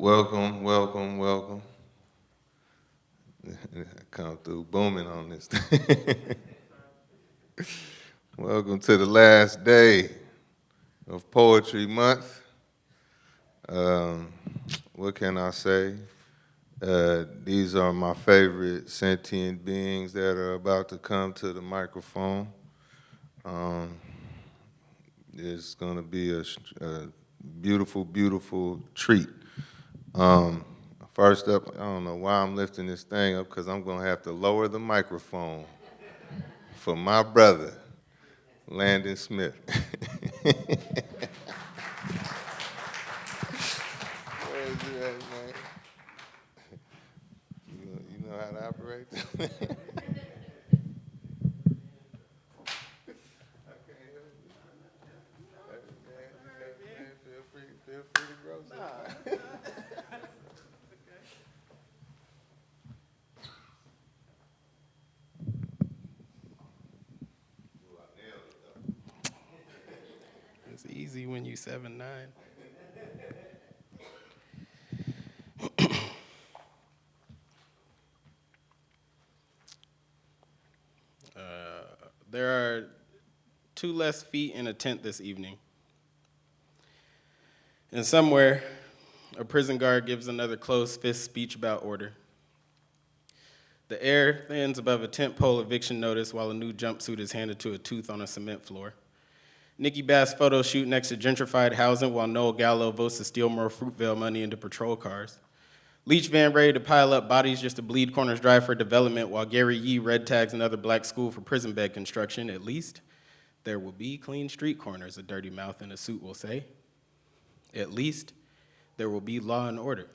welcome, welcome, welcome. Come through booming on this. welcome to the last day of Poetry Month. Um, what can I say? Uh, these are my favorite sentient beings that are about to come to the microphone. Um, it's going to be a, a, beautiful, beautiful treat. Um, first up, I don't know why I'm lifting this thing up because I'm going to have to lower the microphone for my brother, Landon Smith. you know how to operate? easy when you seven nine. uh, there are two less feet in a tent this evening. And somewhere, a prison guard gives another closed fist speech about order. The air thins above a tent pole eviction notice while a new jumpsuit is handed to a tooth on a cement floor. Nikki Bas photo shoot next to gentrified housing while Noel Gallo votes to steal more Fruitvale money into patrol cars. Leach van ready to pile up bodies just to bleed Corners Drive for development while Gary Yee red tags another black school for prison bed construction. At least there will be clean street corners, a dirty mouth in a suit will say. At least there will be law and order.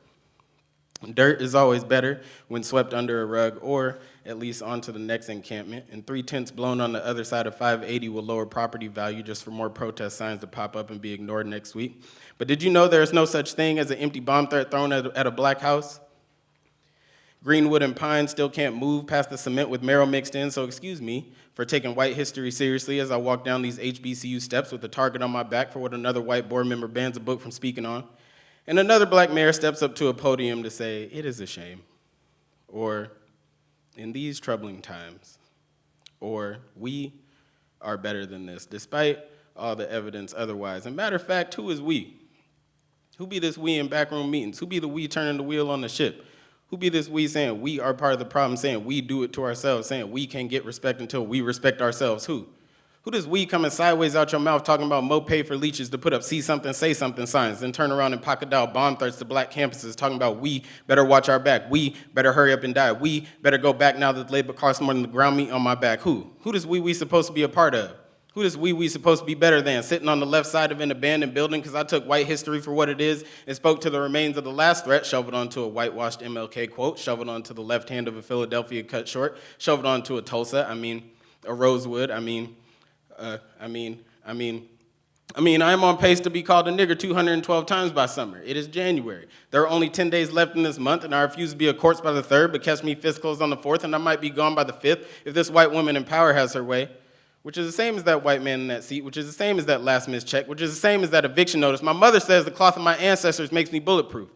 Dirt is always better when swept under a rug or at least onto the next encampment, and three tents blown on the other side of 580 will lower property value just for more protest signs to pop up and be ignored next week. But did you know there is no such thing as an empty bomb threat thrown at, a black house? Greenwood and pine still can't move past the cement with marrow mixed in, so excuse me for taking white history seriously as I walk down these HBCU steps with a target on my back for what another white board member bans a book from speaking on. And another black mayor steps up to a podium to say, it is a shame, or in these troubling times, or we are better than this, despite all the evidence otherwise. And matter of fact, who is we? Who be this we in backroom meetings? Who be the we turning the wheel on the ship? Who be this we saying we are part of the problem, saying we do it to ourselves, saying we can't get respect until we respect ourselves? Who? Who does we coming sideways out your mouth talking about mo pay for leeches to put up see something, say something signs, then turn around and pocket dial bomb threats to black campuses talking about we better watch our back, we better hurry up and die, we better go back now that labor costs more than the ground meat on my back. Who? Who does we we supposed to be a part of? Who does we we supposed to be better than? Sitting on the left side of an abandoned building because I took white history for what it is and spoke to the remains of the last threat, shoveled onto a whitewashed MLK quote, shoveled onto the left hand of a Philadelphia cut short, shoveled onto a Tulsa, I mean, a Rosewood, I mean, uh, I mean, I mean, I mean, I am on pace to be called a nigger 212 times by summer. It is January. There are only 10 days left in this month, and I refuse to be a corpse by the 3rd, but catch me fist closed on the 4th, and I might be gone by the 5th if this white woman in power has her way, which is the same as that white man in that seat, which is the same as that last missed check, which is the same as that eviction notice. My mother says the cloth of my ancestors makes me bulletproof.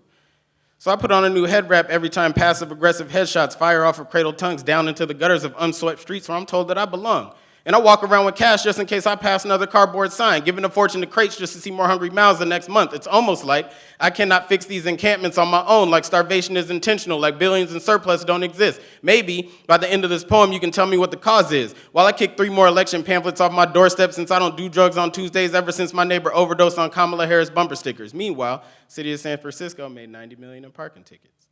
So I put on a new head wrap every time passive-aggressive headshots fire off of cradle tongues down into the gutters of unswept streets where I'm told that I belong. And I walk around with cash just in case I pass another cardboard sign, giving a fortune to crates just to see more hungry mouths the next month. It's almost like I cannot fix these encampments on my own, like starvation is intentional, like billions in surplus don't exist. Maybe by the end of this poem, you can tell me what the cause is. While I kick three more election pamphlets off my doorstep since I don't do drugs on Tuesdays ever since my neighbor overdosed on Kamala Harris bumper stickers. Meanwhile, city of San Francisco made 90 million in parking tickets.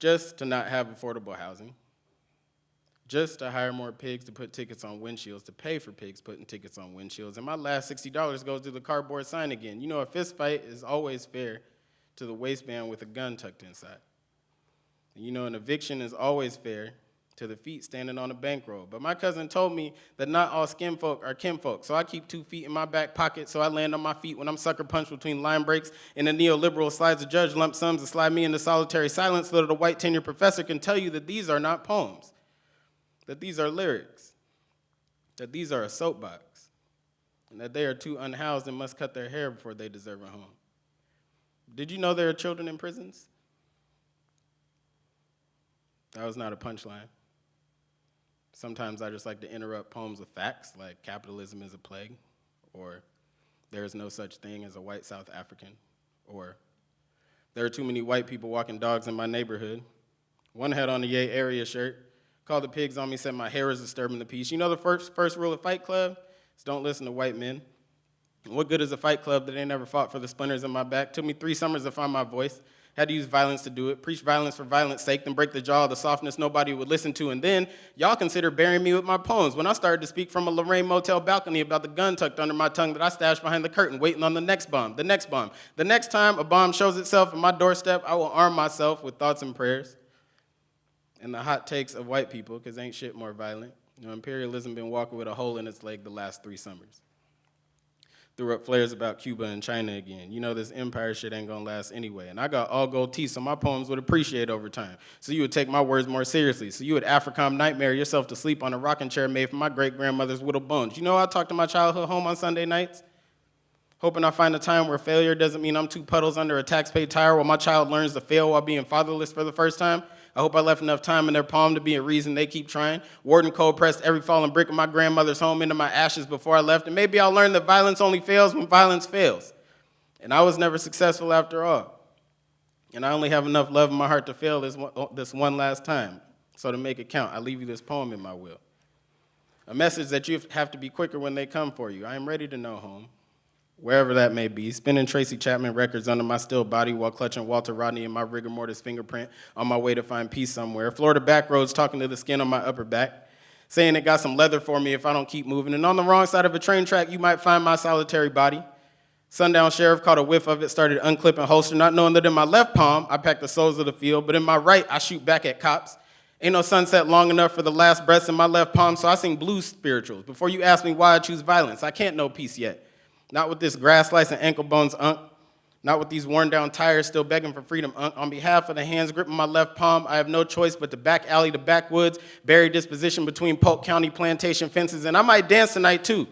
Just to not have affordable housing just to hire more pigs to put tickets on windshields, to pay for pigs putting tickets on windshields. And my last $60 goes to the cardboard sign again. You know, a fist fight is always fair to the waistband with a gun tucked inside. And you know, an eviction is always fair to the feet standing on a bankroll. But my cousin told me that not all skin folk are kinfolk, so I keep two feet in my back pocket so I land on my feet when I'm sucker punched between line breaks and the neoliberal slides a judge lump sums to slide me into solitary silence so that a white tenure professor can tell you that these are not poems that these are lyrics, that these are a soapbox, and that they are too unhoused and must cut their hair before they deserve a home. Did you know there are children in prisons? That was not a punchline. Sometimes I just like to interrupt poems with facts, like capitalism is a plague, or there is no such thing as a white South African, or there are too many white people walking dogs in my neighborhood. One had on a Yay area shirt, called the pigs on me, said my hair is disturbing the peace. You know the first, first rule of Fight Club? Is don't listen to white men. What good is a fight club that ain't never fought for the splinters in my back? Took me three summers to find my voice. Had to use violence to do it. Preach violence for violence sake, then break the jaw of the softness nobody would listen to. And then y'all consider burying me with my poems. When I started to speak from a Lorraine Motel balcony about the gun tucked under my tongue that I stashed behind the curtain, waiting on the next bomb, the next bomb. The next time a bomb shows itself at my doorstep, I will arm myself with thoughts and prayers. And the hot takes of white people, because ain't shit more violent. You know, imperialism been walking with a hole in its leg the last three summers threw up flares about Cuba and China again. You know this empire shit ain't gonna last anyway. And I got all gold teeth, so my poems would appreciate over time. So you would take my words more seriously. So you would Africom nightmare yourself to sleep on a rocking chair made from my great grandmother's whittled bones. You know I talk to my childhood home on Sunday nights? Hoping I find a time where failure doesn't mean I'm two puddles under a tax-paid tire while my child learns to fail while being fatherless for the first time. I hope I left enough time in their palm to be a reason they keep trying. Warden Cole pressed every fallen brick of my grandmother's home into my ashes before I left, and maybe I'll learn that violence only fails when violence fails. And I was never successful after all. And I only have enough love in my heart to fail this one, oh, this one last time. So to make it count, I leave you this poem in my will. A message that you have to be quicker when they come for you. I am ready to know home wherever that may be, spinning Tracy Chapman records under my still body while clutching Walter Rodney and my rigor mortis fingerprint on my way to find peace somewhere. Florida back roads talking to the skin on my upper back, saying it got some leather for me if I don't keep moving. And on the wrong side of a train track, you might find my solitary body. Sundown sheriff caught a whiff of it, started unclipping holster, not knowing that in my left palm, I pack the souls of the field, but in my right, I shoot back at cops. Ain't no sunset long enough for the last breaths in my left palm, so I sing blues spirituals. Before you ask me why I choose violence, I can't know peace yet. Not with this grass slice and ankle bones, unk. Not with these worn down tires still begging for freedom, unk. On behalf of the hands gripping my left palm, I have no choice but to back alley to backwoods, buried disposition between Polk County plantation fences, and I might dance tonight too.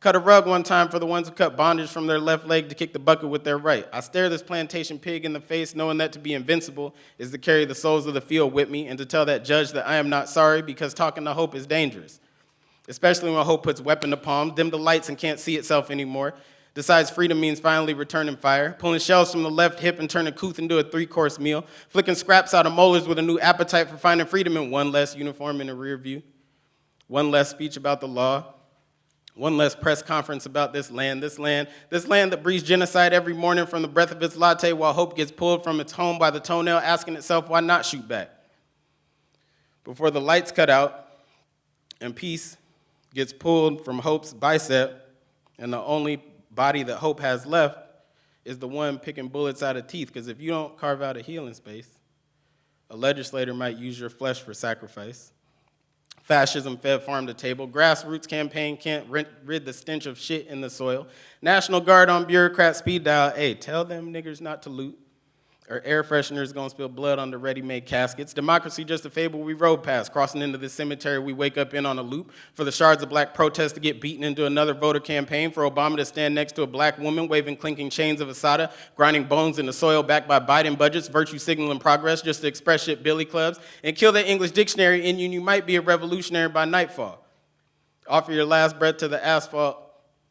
Cut a rug one time for the ones who cut bondage from their left leg to kick the bucket with their right. I stare this plantation pig in the face, knowing that to be invincible is to carry the souls of the field with me and to tell that judge that I am not sorry because talking to hope is dangerous especially when hope puts weapon to palm, dim the lights and can't see itself anymore, decides freedom means finally returning fire, pulling shells from the left hip and turning couth into a three-course meal, flicking scraps out of molars with a new appetite for finding freedom in one less uniform in the rear view, one less speech about the law, one less press conference about this land, this land, this land that breathes genocide every morning from the breath of its latte while hope gets pulled from its home by the toenail, asking itself why not shoot back. Before the lights cut out and peace gets pulled from Hope's bicep, and the only body that Hope has left is the one picking bullets out of teeth, because if you don't carve out a healing space, a legislator might use your flesh for sacrifice. Fascism fed farm to table. Grassroots campaign can't rid the stench of shit in the soil. National Guard on bureaucrat speed dial. Hey, tell them niggers not to loot or air fresheners gonna spill blood on the ready-made caskets. Democracy just a fable we rode past, crossing into the cemetery we wake up in on a loop, for the shards of black protest to get beaten into another voter campaign, for Obama to stand next to a black woman waving clinking chains of Assata, grinding bones in the soil backed by Biden budgets, virtue signaling progress just to express shit billy clubs, and kill that English dictionary in you you might be a revolutionary by nightfall. Offer your last breath to the asphalt,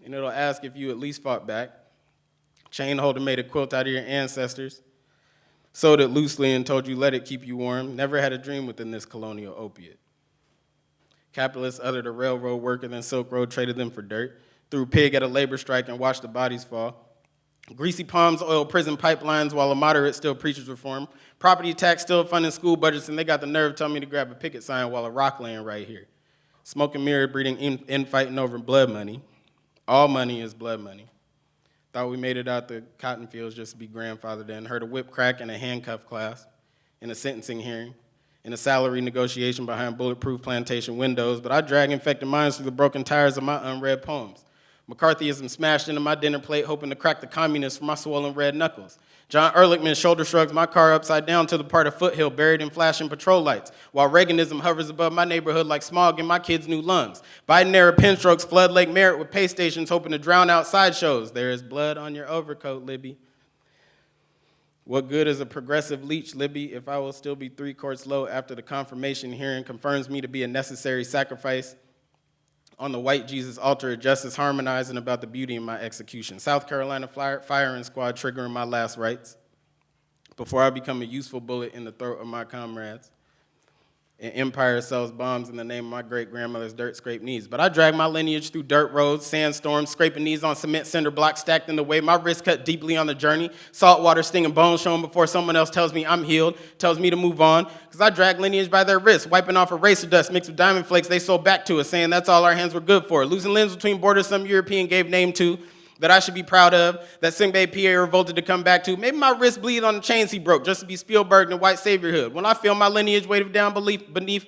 and it'll ask if you at least fought back. Chain holder made a quilt out of your ancestors sewed it loosely and told you let it keep you warm, never had a dream within this colonial opiate. Capitalists uttered a railroad worker, then Silk Road traded them for dirt, threw pig at a labor strike and watched the bodies fall. Greasy palms oil prison pipelines while a moderate still preaches reform. Property tax still funding school budgets, and they got the nerve telling me to grab a picket sign while a rock laying right here. Smoke and mirror breeding infighting over blood money. All money is blood money. Thought we made it out the cotton fields just to be grandfathered in. Heard a whip crack in a handcuff class, in a sentencing hearing, in a salary negotiation behind bulletproof plantation windows, but I drag infected minds through the broken tires of my unread poems. McCarthyism smashed into my dinner plate, hoping to crack the communists for my swollen red knuckles. John Ehrlichman shoulder shrugs my car upside down to the part of Foothill buried in flashing patrol lights, while Reaganism hovers above my neighborhood like smog in my kids' new lungs. Biden era pinstrokes flood Lake Merritt with pay stations hoping to drown out sideshows. There is blood on your overcoat, Libby. What good is a progressive leech, Libby, if I will still be three courts low after the confirmation hearing confirms me to be a necessary sacrifice on the white Jesus altar of justice, harmonizing about the beauty in my execution. South Carolina firing squad triggering my last rites before I become a useful bullet in the throat of my comrades. And empire sells bombs in the name of my great grandmother's dirt scraped knees. But I drag my lineage through dirt roads, sandstorms, scraping knees on cement cinder blocks stacked in the way. My wrist cut deeply on the journey, salt water stinging bones showing before someone else tells me I'm healed, tells me to move on. Because I drag lineage by their wrists, wiping off eraser dust mixed with diamond flakes they sold back to us, saying that's all our hands were good for. Losing limbs between borders some European gave name to that I should be proud of, that Sengbe Pieh revolted to come back to. Maybe my wrist bleed on the chains he broke just to be Spielberg in the white saviorhood. When I feel my lineage weighted down beneath, beneath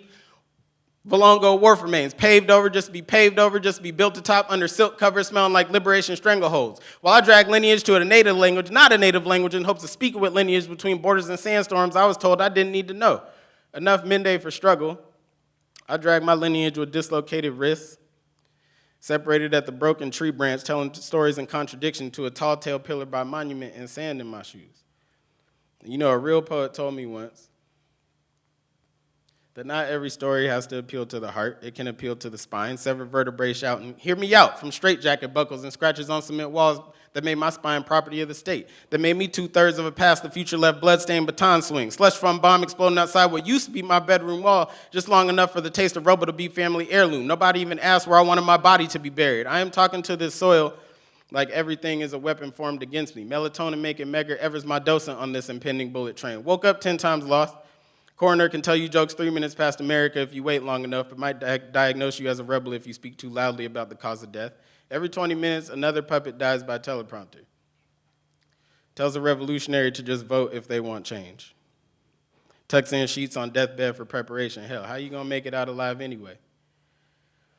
Valongo wharf remains, paved over just to be paved over, just to be built atop under silk covers smelling like liberation strangleholds. While I drag lineage to a native language, not a native language, in hopes of speaking with lineage between borders and sandstorms, I was told I didn't need to know. Enough Mende for struggle. I drag my lineage with dislocated wrists, separated at the broken tree branch, telling stories in contradiction to a tall tale pillar by monument and sand in my shoes. You know, a real poet told me once that not every story has to appeal to the heart. It can appeal to the spine, severed vertebrae shouting, hear me out, from straitjacket buckles and scratches on cement walls that made my spine property of the state, that made me two-thirds of a past the future left bloodstained baton swing, slush from bomb exploding outside what used to be my bedroom wall, just long enough for the taste of rubble to be family heirloom. Nobody even asked where I wanted my body to be buried. I am talking to this soil like everything is a weapon formed against me. Melatonin making Medgar Evers my docent on this impending bullet train. Woke up 10 times lost. Coroner can tell you jokes three minutes past America if you wait long enough, but might di diagnose you as a rebel if you speak too loudly about the cause of death. Every 20 minutes, another puppet dies by teleprompter. Tells a revolutionary to just vote if they want change. Tucks in sheets on deathbed for preparation. Hell, how you gonna make it out alive anyway?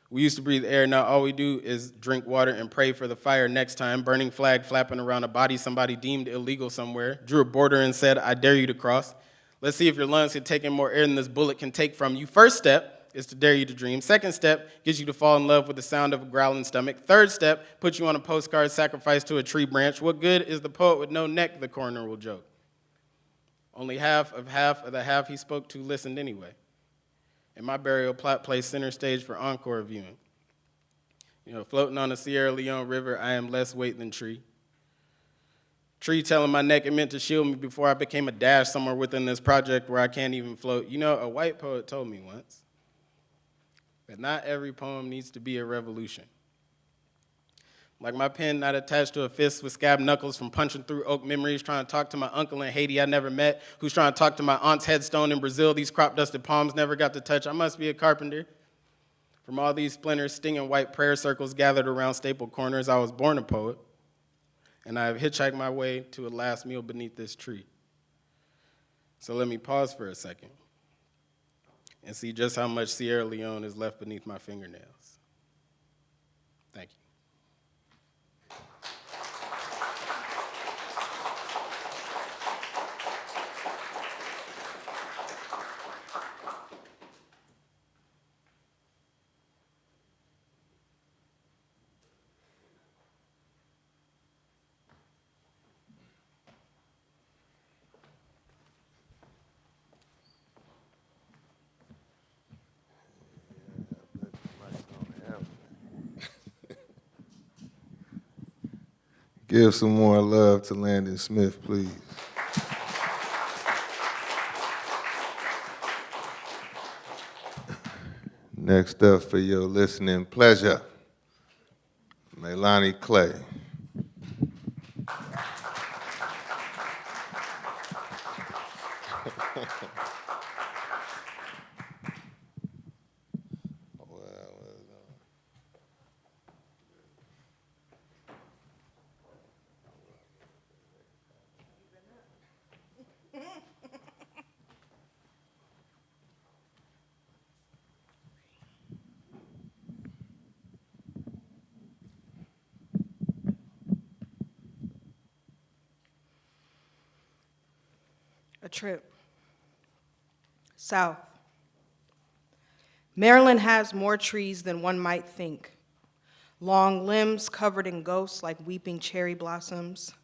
We used to breathe air, now all we do is drink water and pray for the fire next time. Burning flag flapping around a body somebody deemed illegal somewhere. Drew a border and said, I dare you to cross. Let's see if your lungs can take in more air than this bullet can take from you. First step is to dare you to dream. Second step gets you to fall in love with the sound of a growling stomach. Third step puts you on a postcard sacrificed to a tree branch. What good is the poet with no neck, the coroner will joke. Only half of half of the half he spoke to listened anyway. And my burial plot plays center stage for encore viewing. You know, floating on the Sierra Leone River, I am less weight than tree. Tree telling my neck it meant to shield me before I became a dash somewhere within this project where I can't even float. You know, a white poet told me once that not every poem needs to be a revolution. Like my pen not attached to a fist with scab knuckles from punching through oak memories, trying to talk to my uncle in Haiti I never met, who's trying to talk to my aunt's headstone in Brazil these crop dusted palms never got to touch. I must be a carpenter. From all these splinters, stinging white prayer circles gathered around staple corners, I was born a poet and I have hitchhiked my way to a last meal beneath this tree. So let me pause for a second and see just how much Sierra Leone is left beneath my fingernails. Thank you. Give some more love to Landon Smith, please. Next up for your listening pleasure, Melanie Clay. Trip south. Maryland has more trees than one might think. Long limbs covered in ghosts like weeping cherry blossoms.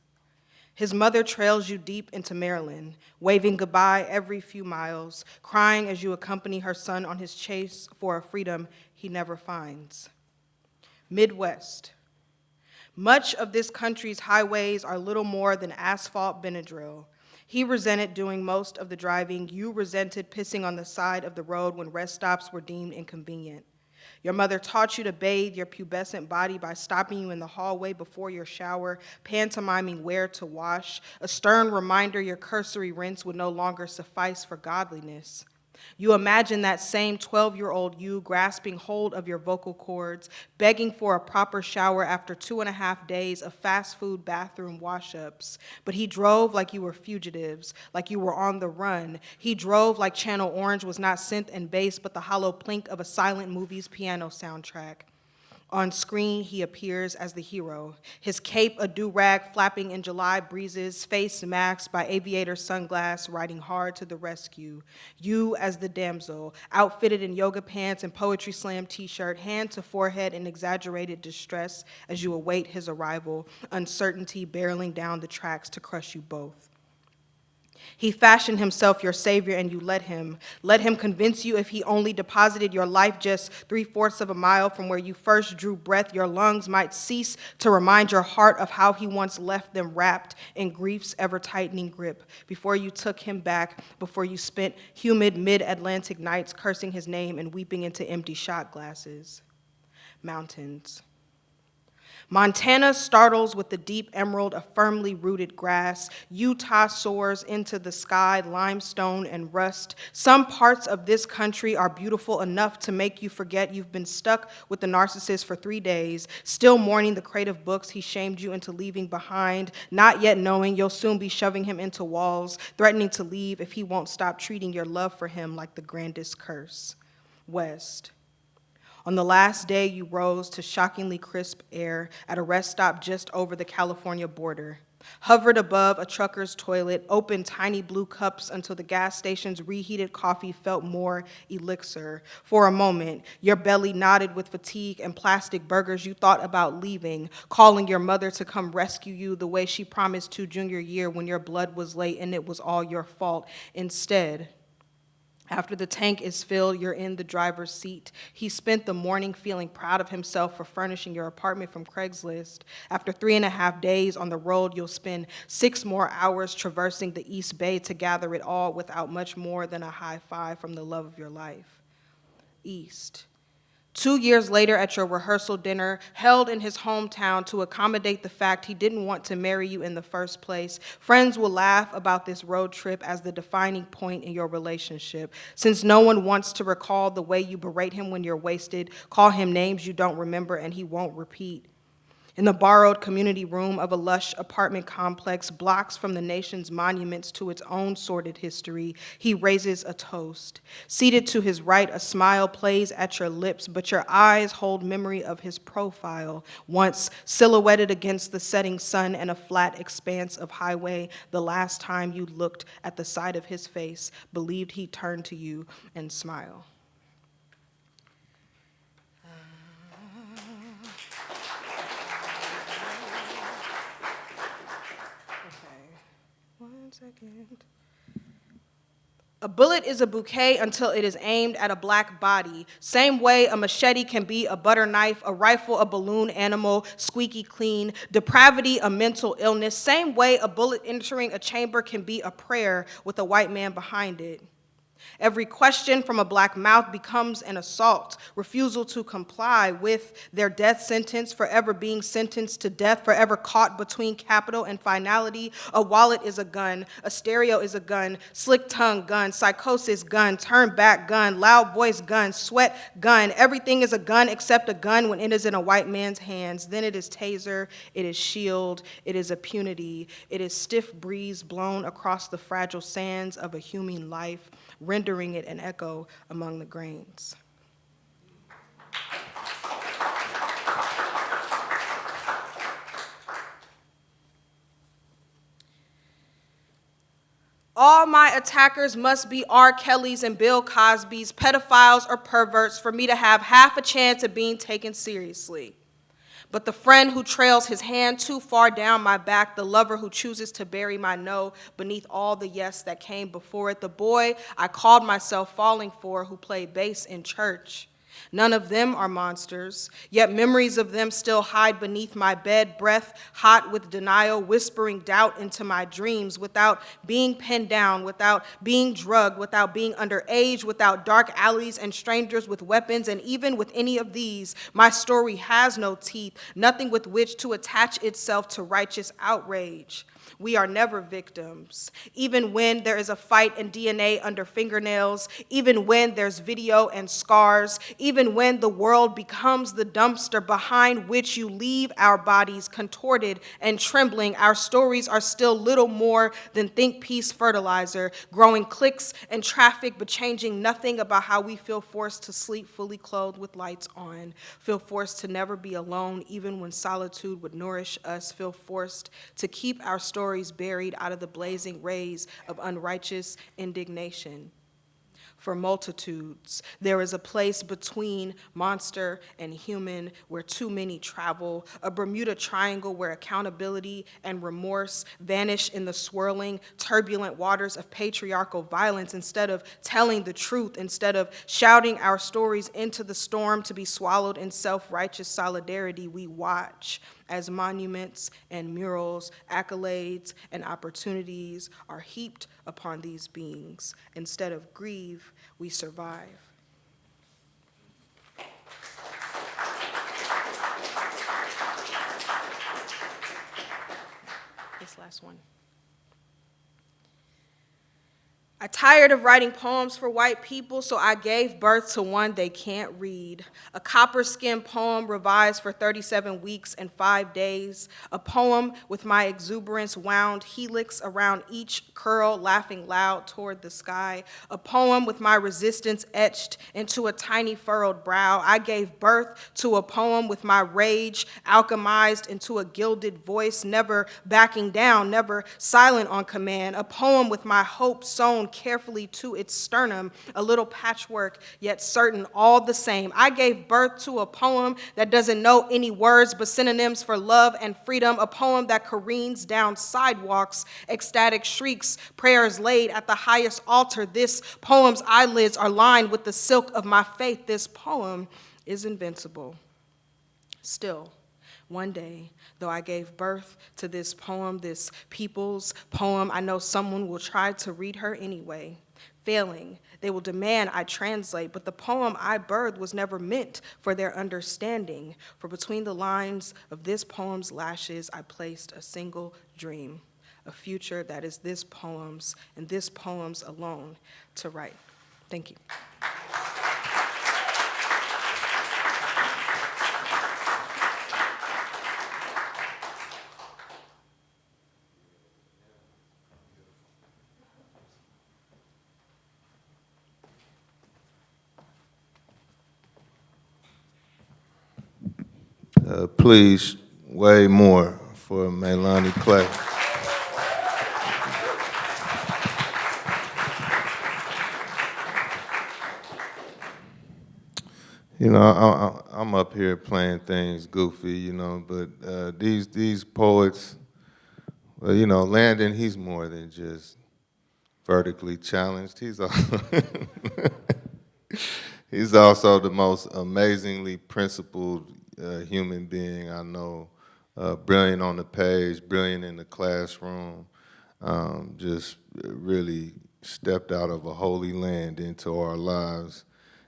His mother trails you deep into Maryland, waving goodbye every few miles, crying as you accompany her son on his chase for a freedom he never finds. Midwest. Much of this country's highways are little more than asphalt Benadryl. He resented doing most of the driving. You resented pissing on the side of the road when rest stops were deemed inconvenient. Your mother taught you to bathe your pubescent body by stopping you in the hallway before your shower, pantomiming where to wash, a stern reminder your cursory rinse would no longer suffice for godliness. You imagine that same 12 year old you grasping hold of your vocal cords, begging for a proper shower after two and a half days of fast food bathroom wash ups. But he drove like you were fugitives, like you were on the run. He drove like Channel Orange was not synth and bass, but the hollow plink of a silent movie's piano soundtrack. On screen, he appears as the hero, his cape a do-rag flapping in July breezes, face masked by aviator sunglass, riding hard to the rescue. You as the damsel, outfitted in yoga pants and poetry slam t-shirt, hand to forehead in exaggerated distress as you await his arrival, uncertainty barreling down the tracks to crush you both. He fashioned himself your savior and you let him. Let him convince you if he only deposited your life just three fourths of a mile from where you first drew breath, your lungs might cease to remind your heart of how he once left them wrapped in grief's ever tightening grip. Before you took him back, before you spent humid mid Atlantic nights cursing his name and weeping into empty shot glasses. Mountains. Montana startles with the deep emerald of firmly rooted grass. Utah soars into the sky, limestone and rust. Some parts of this country are beautiful enough to make you forget you've been stuck with the narcissist for three days, still mourning the crate of books he shamed you into leaving behind, not yet knowing you'll soon be shoving him into walls, threatening to leave if he won't stop treating your love for him like the grandest curse. West. On the last day, you rose to shockingly crisp air at a rest stop just over the California border. Hovered above a trucker's toilet, opened tiny blue cups until the gas station's reheated coffee felt more elixir. For a moment, your belly knotted with fatigue and plastic burgers, you thought about leaving, calling your mother to come rescue you the way she promised to junior year when your blood was late and it was all your fault. Instead, after the tank is filled, you're in the driver's seat. He spent the morning feeling proud of himself for furnishing your apartment from Craigslist. After three and a half days on the road, you'll spend six more hours traversing the East Bay to gather it all without much more than a high five from the love of your life. East. Two years later, at your rehearsal dinner, held in his hometown to accommodate the fact he didn't want to marry you in the first place, friends will laugh about this road trip as the defining point in your relationship. Since no one wants to recall the way you berate him when you're wasted, call him names you don't remember and he won't repeat in the borrowed community room of a lush apartment complex, blocks from the nation's monuments to its own sordid history, he raises a toast. Seated to his right, a smile plays at your lips, but your eyes hold memory of his profile, once silhouetted against the setting sun and a flat expanse of highway, the last time you looked at the side of his face, believed he turned to you and smiled. Second. A bullet is a bouquet until it is aimed at a black body. Same way a machete can be a butter knife, a rifle a balloon animal, squeaky clean, depravity a mental illness. Same way a bullet entering a chamber can be a prayer with a white man behind it. Every question from a black mouth becomes an assault, refusal to comply with their death sentence, forever being sentenced to death, forever caught between capital and finality. A wallet is a gun, a stereo is a gun, slick tongue gun, psychosis gun, turn back gun, loud voice gun, sweat gun. Everything is a gun except a gun when it is in a white man's hands. Then it is taser, it is shield, it is impunity, it is stiff breeze blown across the fragile sands of a human life rendering it an echo among the grains. All my attackers must be R. Kelly's and Bill Cosby's, pedophiles or perverts, for me to have half a chance of being taken seriously. But the friend who trails his hand too far down my back, the lover who chooses to bury my no beneath all the yes that came before it, the boy I called myself falling for who played bass in church. None of them are monsters, yet memories of them still hide beneath my bed, breath hot with denial, whispering doubt into my dreams without being pinned down, without being drugged, without being underage, without dark alleys and strangers with weapons, and even with any of these, my story has no teeth, nothing with which to attach itself to righteous outrage. We are never victims. Even when there is a fight and DNA under fingernails, even when there's video and scars, even when the world becomes the dumpster behind which you leave our bodies contorted and trembling, our stories are still little more than think piece fertilizer, growing clicks and traffic, but changing nothing about how we feel forced to sleep fully clothed with lights on, feel forced to never be alone, even when solitude would nourish us, feel forced to keep our stories buried out of the blazing rays of unrighteous indignation. For multitudes, there is a place between monster and human where too many travel, a Bermuda Triangle where accountability and remorse vanish in the swirling, turbulent waters of patriarchal violence instead of telling the truth, instead of shouting our stories into the storm to be swallowed in self-righteous solidarity, we watch as monuments and murals, accolades, and opportunities are heaped upon these beings. Instead of grieve, we survive. This last one. I tired of writing poems for white people, so I gave birth to one they can't read. A copper skin poem revised for 37 weeks and five days. A poem with my exuberance wound helix around each curl, laughing loud toward the sky. A poem with my resistance etched into a tiny furrowed brow. I gave birth to a poem with my rage alchemized into a gilded voice, never backing down, never silent on command. A poem with my hope sewn carefully to its sternum, a little patchwork, yet certain all the same. I gave birth to a poem that doesn't know any words but synonyms for love and freedom, a poem that careens down sidewalks, ecstatic shrieks, prayers laid at the highest altar. This poem's eyelids are lined with the silk of my faith. This poem is invincible. Still, one day, though I gave birth to this poem, this people's poem, I know someone will try to read her anyway. Failing, they will demand I translate, but the poem I birthed was never meant for their understanding. For between the lines of this poem's lashes, I placed a single dream, a future that is this poem's and this poem's alone to write. Thank you. Uh, Please, way more for Melanie Clay. You know, I, I'm up here playing things goofy, you know, but uh, these these poets, well, you know, Landon, he's more than just vertically challenged. He's also, he's also the most amazingly principled uh, human being I know. Uh, brilliant on the page, brilliant in the classroom. Um, just really stepped out of a holy land into our lives.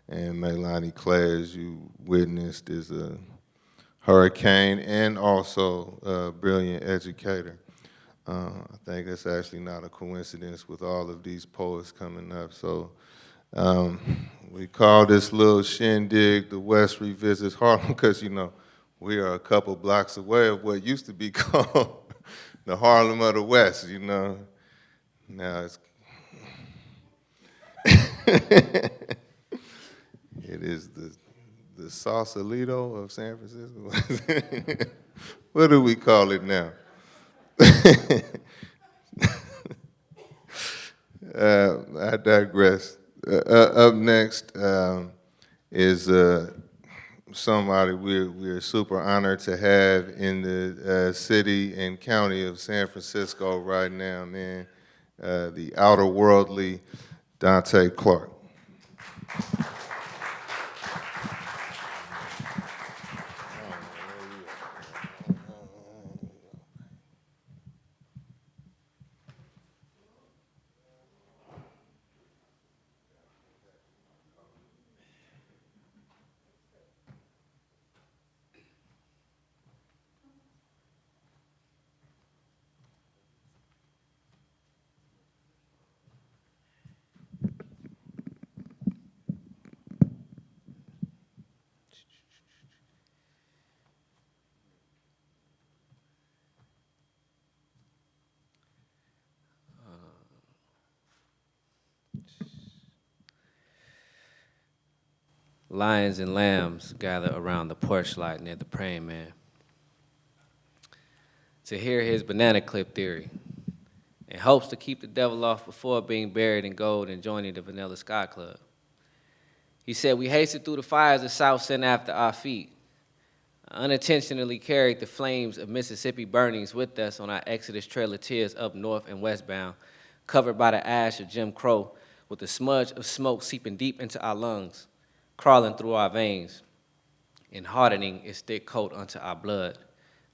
And Melanie Clay, as you witnessed, is a hurricane and also a brilliant educator. Uh, I think that's actually not a coincidence with all of these poets coming up. So um, we call this little shindig the West Revisits Harlem because, you know, we are a couple blocks away of what used to be called the Harlem of the West, you know. Now it's it is the the Sausalito of San Francisco. what do we call it now? uh, I digress. Uh, uh, up next um, is uh, somebody we're, we're super honored to have in the uh, city and county of San Francisco right now, man. Uh, the outer worldly Dante Clark. Lions and lambs gather around the porch light near the praying man to hear his banana clip theory in hopes to keep the devil off before being buried in gold and joining the Vanilla Sky Club. He said, We hasted through the fires the South sent after our feet, unintentionally carried the flames of Mississippi burnings with us on our Exodus Trail of Tears up north and westbound, covered by the ash of Jim Crow, with a smudge of smoke seeping deep into our lungs crawling through our veins and hardening its thick coat unto our blood,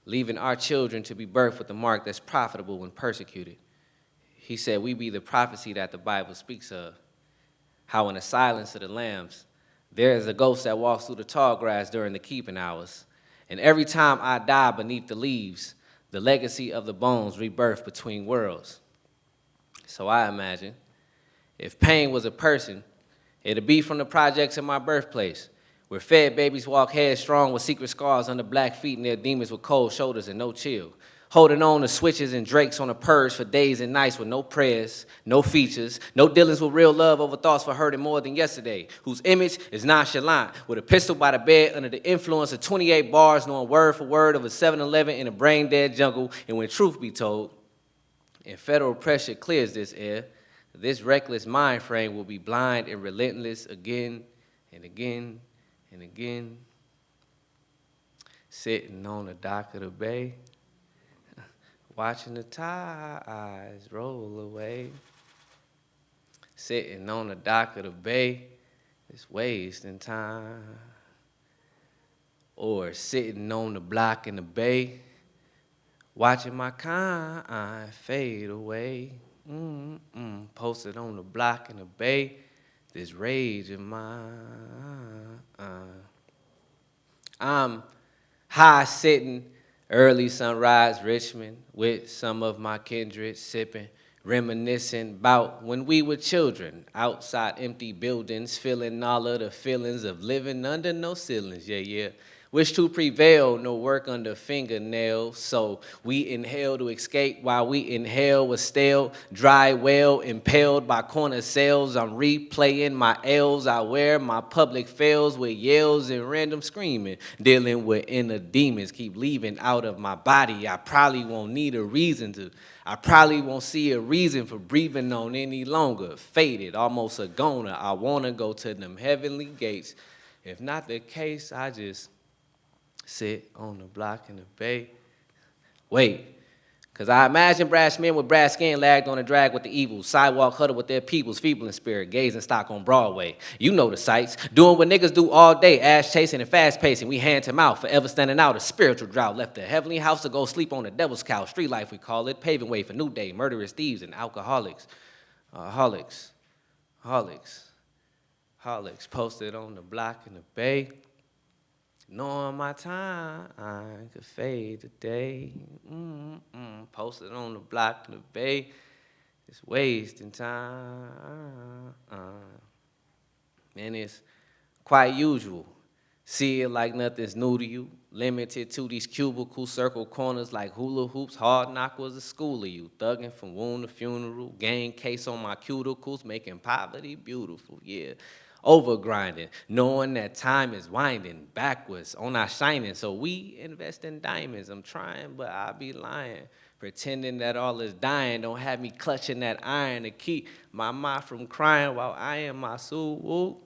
leaving our children to be birthed with a mark that's profitable when persecuted. He said, We be the prophecy that the Bible speaks of. How, in the silence of the lambs, there is a ghost that walks through the tall grass during the keeping hours. And every time I die beneath the leaves, the legacy of the bones rebirth between worlds. So I imagine if pain was a person, It'll be from the projects in my birthplace, where fed babies walk headstrong with secret scars under black feet and their demons with cold shoulders and no chill. Holding on to switches and drakes on the purge for days and nights with no prayers, no features, no dealings with real love over thoughts for hurting more than yesterday, whose image is nonchalant, with a pistol by the bed under the influence of 28 bars, knowing word for word of a 7 Eleven in a brain dead jungle. And when truth be told, and federal pressure clears this air, this reckless mind frame will be blind and relentless again and again and again. Sitting on the dock of the bay, watching the tides roll away. Sitting on the dock of the bay, it's wasting time. Or sitting on the block in the bay, watching my kind fade away. Mm -mm. Posted on the block in the bay, this rage in my. I'm high sitting, early sunrise Richmond with some of my kindred sipping, reminiscing about when we were children, outside empty buildings, feeling all of the feelings of living under no ceilings. Yeah, yeah wish to prevail, no work under fingernails. So we inhale to escape while we inhale with stale, dry well, impaled by corner sales. I'm replaying my L's. I wear my public fails with yells and random screaming, dealing with inner demons, keep leaving out of my body. I probably won't need a reason to. I probably won't see a reason for breathing on any longer. Faded, almost a goner. I wanna go to them heavenly gates. If not the case, I just sit on the block in the bay. Wait, because I imagine brass men with brass skin lagged on a drag with the evils, sidewalk huddled with their peoples, feeble in spirit, gazing stock on Broadway. You know the sights, doing what niggas do all day, ass chasing and fast pacing. We hand him out, forever standing out. A spiritual drought left the heavenly house to go sleep on the devil's couch. Street life, we call it, paving way for new day, murderous thieves and alcoholics. Uh, holics, holics, holics, posted on the block in the bay. Knowing my time I could fade today. Mm -mm. Posted on the block in the bay. It's wasting time. And it's quite usual. See it like nothing's new to you. Limited to these cubicle circle corners like hula hoops. Hard knock was a school of you. Thugging from wound to funeral. Gang case on my cuticles. Making poverty beautiful. Yeah over grinding, knowing that time is winding backwards on our shining. So we invest in diamonds. I'm trying, but I be lying. Pretending that all is dying. Don't have me clutching that iron to keep my mind from crying while I am my soul.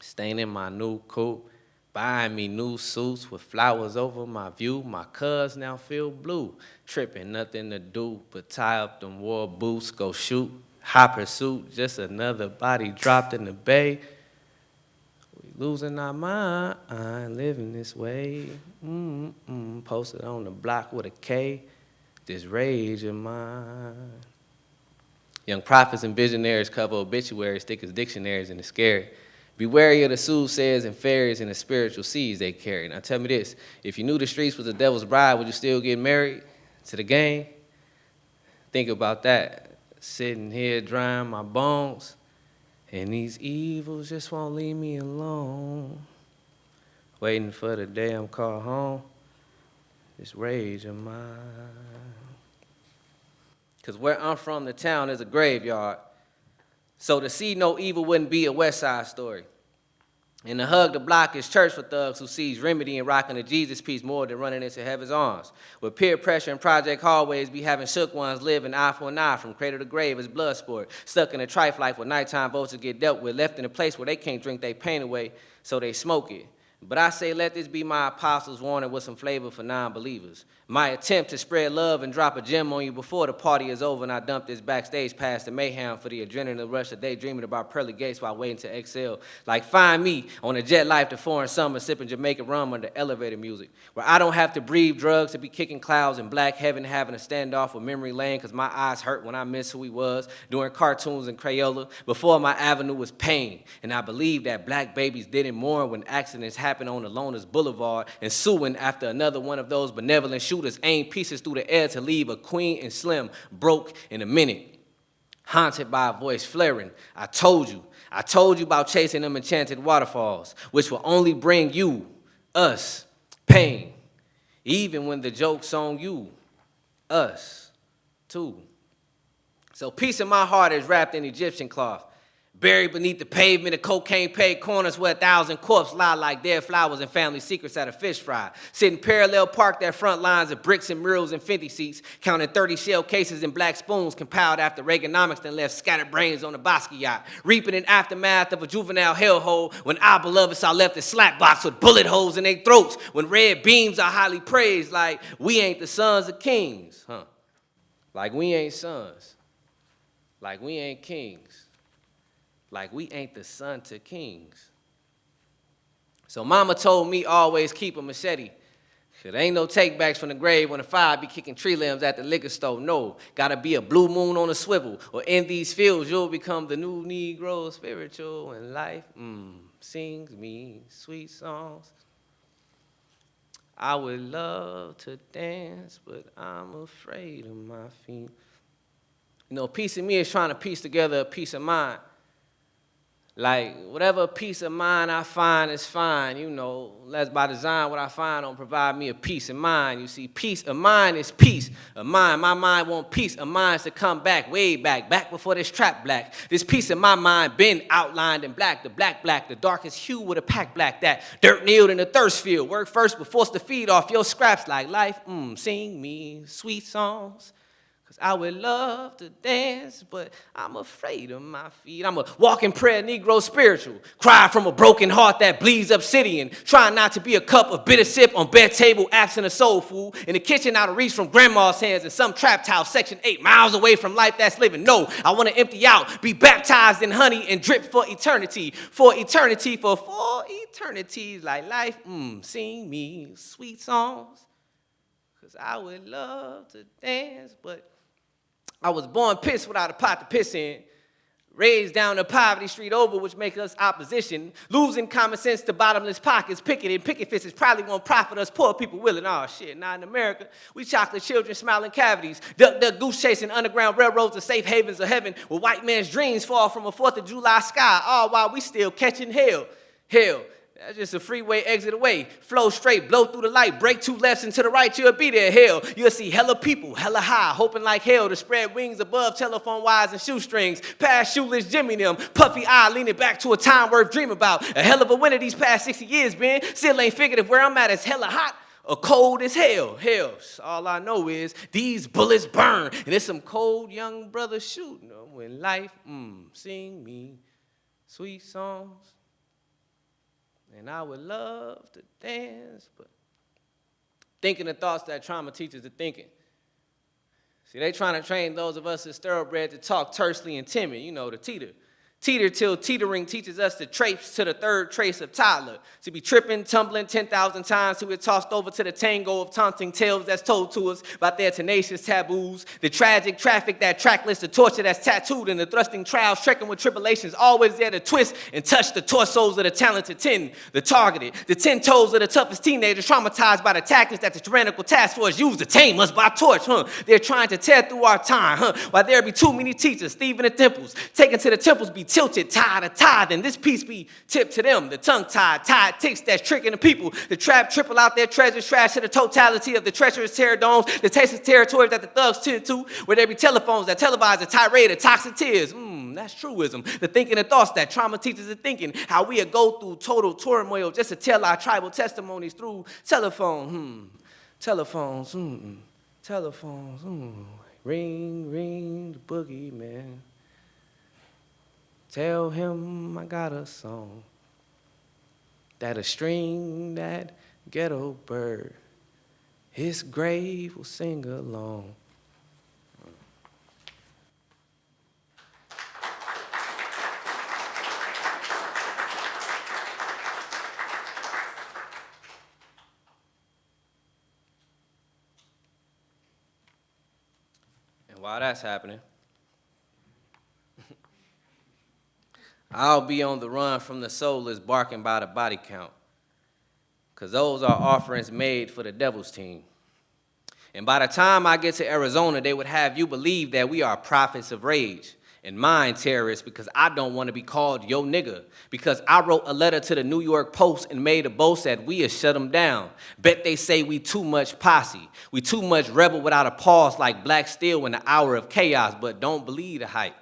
Staining my new coat Buying me new suits with flowers over my view. My cuz now feel blue. Tripping, nothing to do but tie up them war boots, go shoot. High pursuit, just another body dropped in the bay. Losing our mind, I ain't living this way. Mm-mm, posted on the block with a K. This rage of mine. Young prophets and visionaries cover obituaries thick as dictionaries and it's scary. Be wary of the soothsayers and fairies and the spiritual seeds they carry. Now tell me this, if you knew the streets was the devil's bride, would you still get married to the game? Think about that. Sitting here drying my bones, and these evils just won't leave me alone. Waiting for the day I'm called home, this rage of mine. Because where I'm from, the town is a graveyard. So to see no evil wouldn't be a West Side story. And to hug the block is church for thugs who sees remedy in rocking the Jesus piece more than running into heaven's arms. With peer pressure and project hallways be having shook ones live an eye for an eye from cradle to grave as blood sport. Stuck in a trife life where nighttime vultures get dealt with, left in a place where they can't drink their pain away, so they smoke it. But I say, let this be my apostles' warning with some flavor for non believers. My attempt to spread love and drop a gem on you before the party is over and I dump this backstage past the mayhem for the adrenaline rush of daydreaming about pearly gates while waiting to exhale. Like find me on a jet life to foreign summer sipping Jamaican rum under elevator music, where I don't have to breathe drugs to be kicking clouds in black heaven having a standoff with memory lane because my eyes hurt when I miss who he was doing cartoons in Crayola before my avenue was pain. And I believe that black babies didn't mourn when accidents happened on Loners Boulevard and suing after another one of those benevolent shooters aimed pieces through the air to leave a queen and slim broke in a minute. Haunted by a voice flaring, I told you, I told you about chasing them enchanted waterfalls, which will only bring you, us, pain. Even when the joke's on you, us, too. So peace in my heart is wrapped in Egyptian cloth. Buried beneath the pavement of cocaine paved corners where a thousand corpses lie like dead flowers and family secrets at a fish fry. Sitting parallel parked at front lines of bricks and murals and 50 seats, counting 30 shell cases and black spoons compiled after Reaganomics then left scattered brains on Bosky yacht. Reaping in aftermath of a juvenile hellhole when our beloveds are left in slack box with bullet holes in their throats when red beams are highly praised like we ain't the sons of kings, huh? Like we ain't sons. Like we ain't kings like we ain't the son to kings. So mama told me always keep a machete. Cause there ain't no takebacks from the grave when the fire be kicking tree limbs at the liquor store. No, gotta be a blue moon on a swivel. Or in these fields, you'll become the new Negro spiritual and life mm, sings me sweet songs. I would love to dance, but I'm afraid of my feet. You know, piece of me is trying to piece together a piece of mind. Like, whatever peace of mind I find is fine, you know. That's by design, what I find don't provide me a peace of mind. You see, peace of mind is peace of mind. My mind want peace of minds to come back, way back, back before this trap black. This piece of my mind been outlined in black, the black black, the darkest hue with a pack black, that dirt kneeled in the thirst field. Work first, but forced to feed off your scraps like life. Mmm, sing me sweet songs. I would love to dance, but I'm afraid of my feet. I'm a walking prayer, Negro spiritual. Cry from a broken heart that bleeds obsidian. Trying not to be a cup of bitter sip on bed table, absent of soul food. In the kitchen out of reach from grandma's hands in some trapped house, section eight, miles away from life that's living. No, I want to empty out, be baptized in honey and drip for eternity. For eternity, for four eternities, like life, mmm, sing me sweet songs. Cause I would love to dance, but I was born pissed without a pot to piss in. Raised down the poverty street over, which makes us opposition. Losing common sense to bottomless pockets. Picketing, picket fists probably won't profit us poor people willing. Oh shit, not in America. We chocolate children smiling cavities. Duck, duck, goose chasing underground railroads to safe havens of heaven where white man's dreams fall from a 4th of July sky. All while we still catching hell. Hell, that's just a freeway exit away. Flow straight, blow through the light, break two lefts and to the right, you'll be there. Hell, you'll see hella people, hella high, hoping like hell to spread wings above telephone wires and shoestrings. Past shoeless Jimmy them, puffy eye leaning back to a time worth dream about. A hell of a winter these past 60 years been. Still ain't figured if where I'm at is hella hot or cold as hell. Hell, all I know is these bullets burn. And it's some cold young brothers shooting them when life, mmm, sing me sweet songs and I would love to dance, but thinking the thoughts that trauma teaches are thinking. See, they trying to train those of us as thoroughbred to talk tersely and timid, you know, the teeter. Teeter till teetering teaches us to trace to the third trace of toddler. To be tripping, tumbling 10,000 times to get tossed over to the tango of taunting tales that's told to us about their tenacious taboos. The tragic traffic, that trackless, the torture that's tattooed, and the thrusting trials, trekking with tribulations, always there to twist and touch the torsos of the talented ten, the targeted, the ten toes of the toughest teenagers, traumatized by the tactics that the tyrannical task force used to tame us by torch, huh? They're trying to tear through our time, huh? While there be too many teachers, thieving the temples, taken to the temples, be tilted, tied of tithe, and this piece be tipped to them, the tongue-tied, tied ticks that's tricking the people, the trap triple out their treasures, trash to the totality of the treacherous terror domes, the tasteless territories that the thugs tend to, where there be telephones that televise a tirade of toxic tears. Mmm, that's truism. The thinking and thoughts that trauma teaches are thinking, how we go through total turmoil just to tell our tribal testimonies through telephone, hmm, telephones, hmm, telephones, hmm, ring, ring, the boogeyman. Tell him I got a song that'll string that ghetto bird. His grave will sing along. And while that's happening, I'll be on the run from the soulless barking by the body count. Cause those are offerings made for the devil's team. And by the time I get to Arizona, they would have you believe that we are prophets of rage and mind terrorists because I don't want to be called yo nigga. Because I wrote a letter to the New York Post and made a boast that we have shut them down. Bet they say we too much posse. We too much rebel without a pause like Black Steel in the hour of chaos, but don't believe the hype.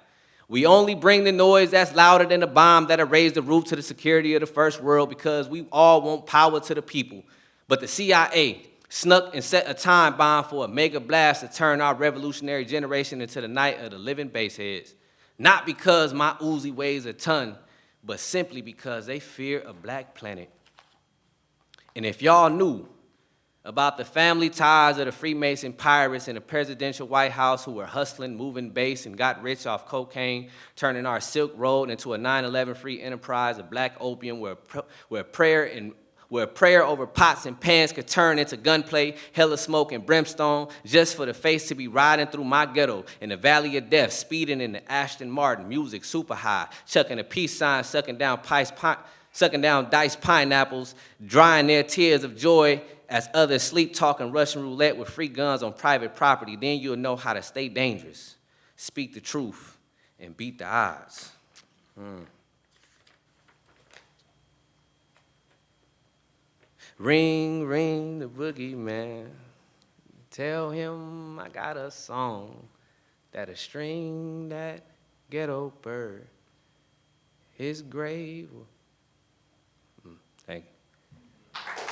We only bring the noise that's louder than the bomb that'll raise the roof to the security of the first world because we all want power to the people. But the CIA snuck and set a time bomb for a mega blast to turn our revolutionary generation into the night of the living baseheads. Not because my Uzi weighs a ton, but simply because they fear a black planet. And if y'all knew about the family ties of the Freemason pirates in the presidential White House who were hustling, moving base, and got rich off cocaine, turning our Silk Road into a 9/11 free enterprise of black opium where, where prayer and where prayer over pots and pans could turn into gunplay, hella smoke and brimstone, just for the face to be riding through my ghetto in the valley of death, speeding in the Aston Martin, music super high, chucking a peace sign, sucking down pies, pi- sucking down diced pineapples, drying their tears of joy as others sleep talking Russian roulette with free guns on private property, then you'll know how to stay dangerous, speak the truth, and beat the odds. Hmm. Ring, ring the boogeyman. Tell him I got a song that'll string that ghetto bird. His grave. Hmm, Thank you.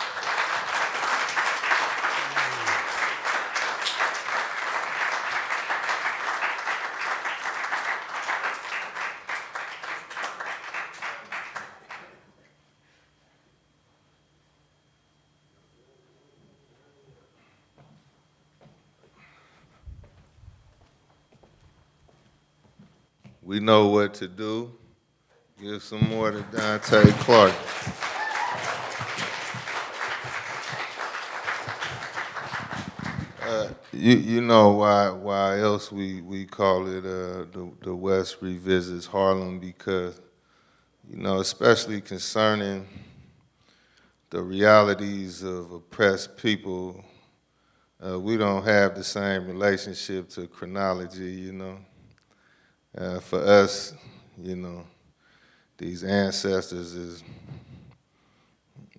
We know what to do. Give some more to Dante Clark. Uh, You, you know why, why else we, we call it, uh, the, the West revisits Harlem because, you know, especially concerning the realities of oppressed people, uh, we don't have the same relationship to chronology, you know. Uh, for us, you know, these ancestors is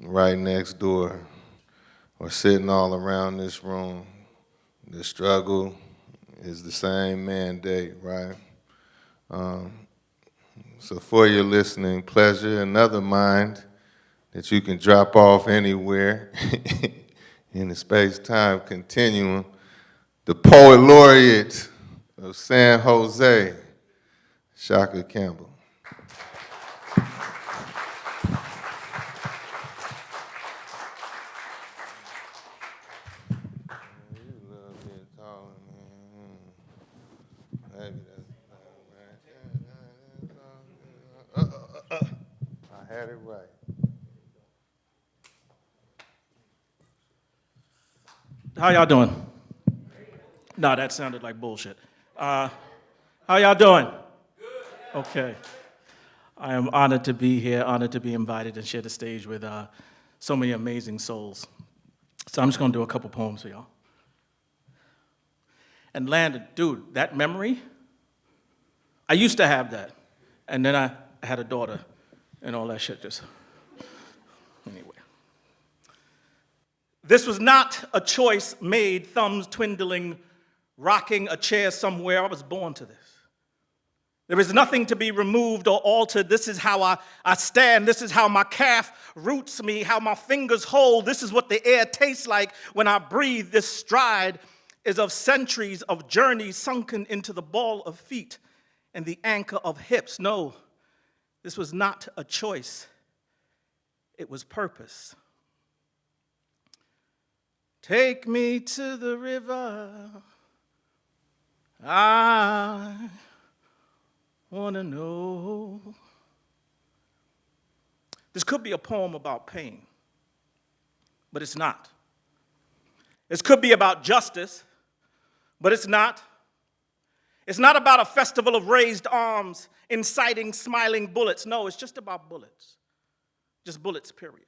right next door or sitting all around this room. The struggle is the same mandate, right? Um, so for your listening pleasure, another mind that you can drop off anywhere in the space-time continuum, the poet laureate of San Jose, Shaka Campbell. How y'all doing? No, that sounded like bullshit. Uh, how y'all doing? Okay. I am honored to be here, honored to be invited and share the stage with uh, so many amazing souls. So I'm just gonna do a couple poems for y'all. And Landon, dude, that memory, I used to have that. And then I had a daughter and all that shit just, anyway. This was not a choice made, thumbs twiddling, rocking a chair somewhere. I was born to this. There is nothing to be removed or altered. This is how I, I stand. This is how my calf roots me, how my fingers hold. This is what the air tastes like when I breathe. This stride is of centuries of journeys sunken into the ball of feet and the anchor of hips. No, this was not a choice, it was purpose. Take me to the river. I wanna know. This could be a poem about pain, but it's not. This could be about justice, but it's not. It's not about a festival of raised arms inciting smiling bullets. No, it's just about bullets. Just bullets, period.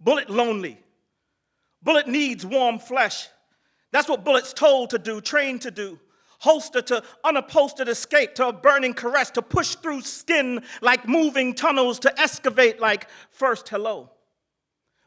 Bullet lonely. Bullet needs warm flesh. That's what Bullet's told to do, trained to do. Holster to unupholstered escape, to a burning caress, to push through skin like moving tunnels, to excavate like first hello.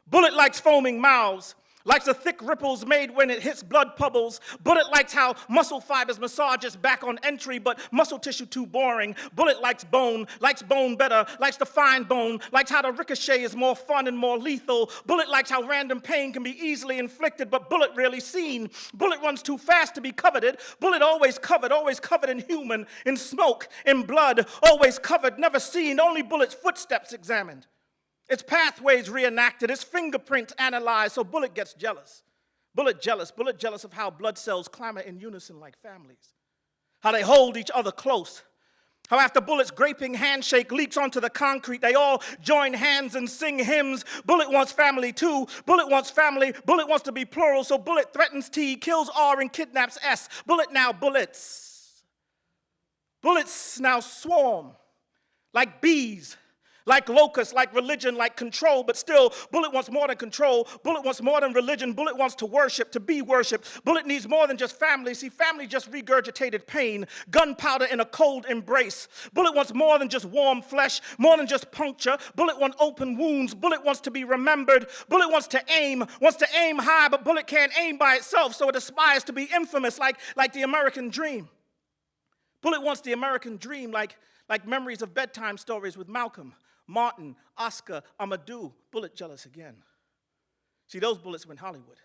Bullet likes foaming mouths, likes the thick ripples made when it hits blood bubbles. Bullet likes how muscle fibers massage its back on entry, but muscle tissue too boring. Bullet likes bone, likes bone better, likes the fine bone, likes how the ricochet is more fun and more lethal. Bullet likes how random pain can be easily inflicted, but Bullet rarely seen. Bullet runs too fast to be coveted. Bullet always covered, always covered in human, in smoke, in blood, always covered, never seen, only Bullet's footsteps examined. Its pathways reenacted, its fingerprints analyzed, so Bullet gets jealous. Bullet jealous, Bullet jealous of how blood cells clamor in unison like families, how they hold each other close. How after Bullet's graping handshake leaps onto the concrete, they all join hands and sing hymns. Bullet wants family too. Bullet wants family. Bullet wants to be plural, so Bullet threatens T, kills R, and kidnaps S. Bullet now bullets. Bullets now swarm like bees like locusts, like religion, like control, but still, Bullet wants more than control. Bullet wants more than religion. Bullet wants to worship, to be worshiped. Bullet needs more than just family. See, family just regurgitated pain, gunpowder in a cold embrace. Bullet wants more than just warm flesh, more than just puncture. Bullet wants open wounds. Bullet wants to be remembered. Bullet wants to aim, wants to aim high, but Bullet can't aim by itself, so it aspires to be infamous, like, like the American dream. Bullet wants the American dream, like, like memories of bedtime stories with Malcolm. Martin, Oscar, Amadou, Bullet jealous again. See, those bullets went Hollywood.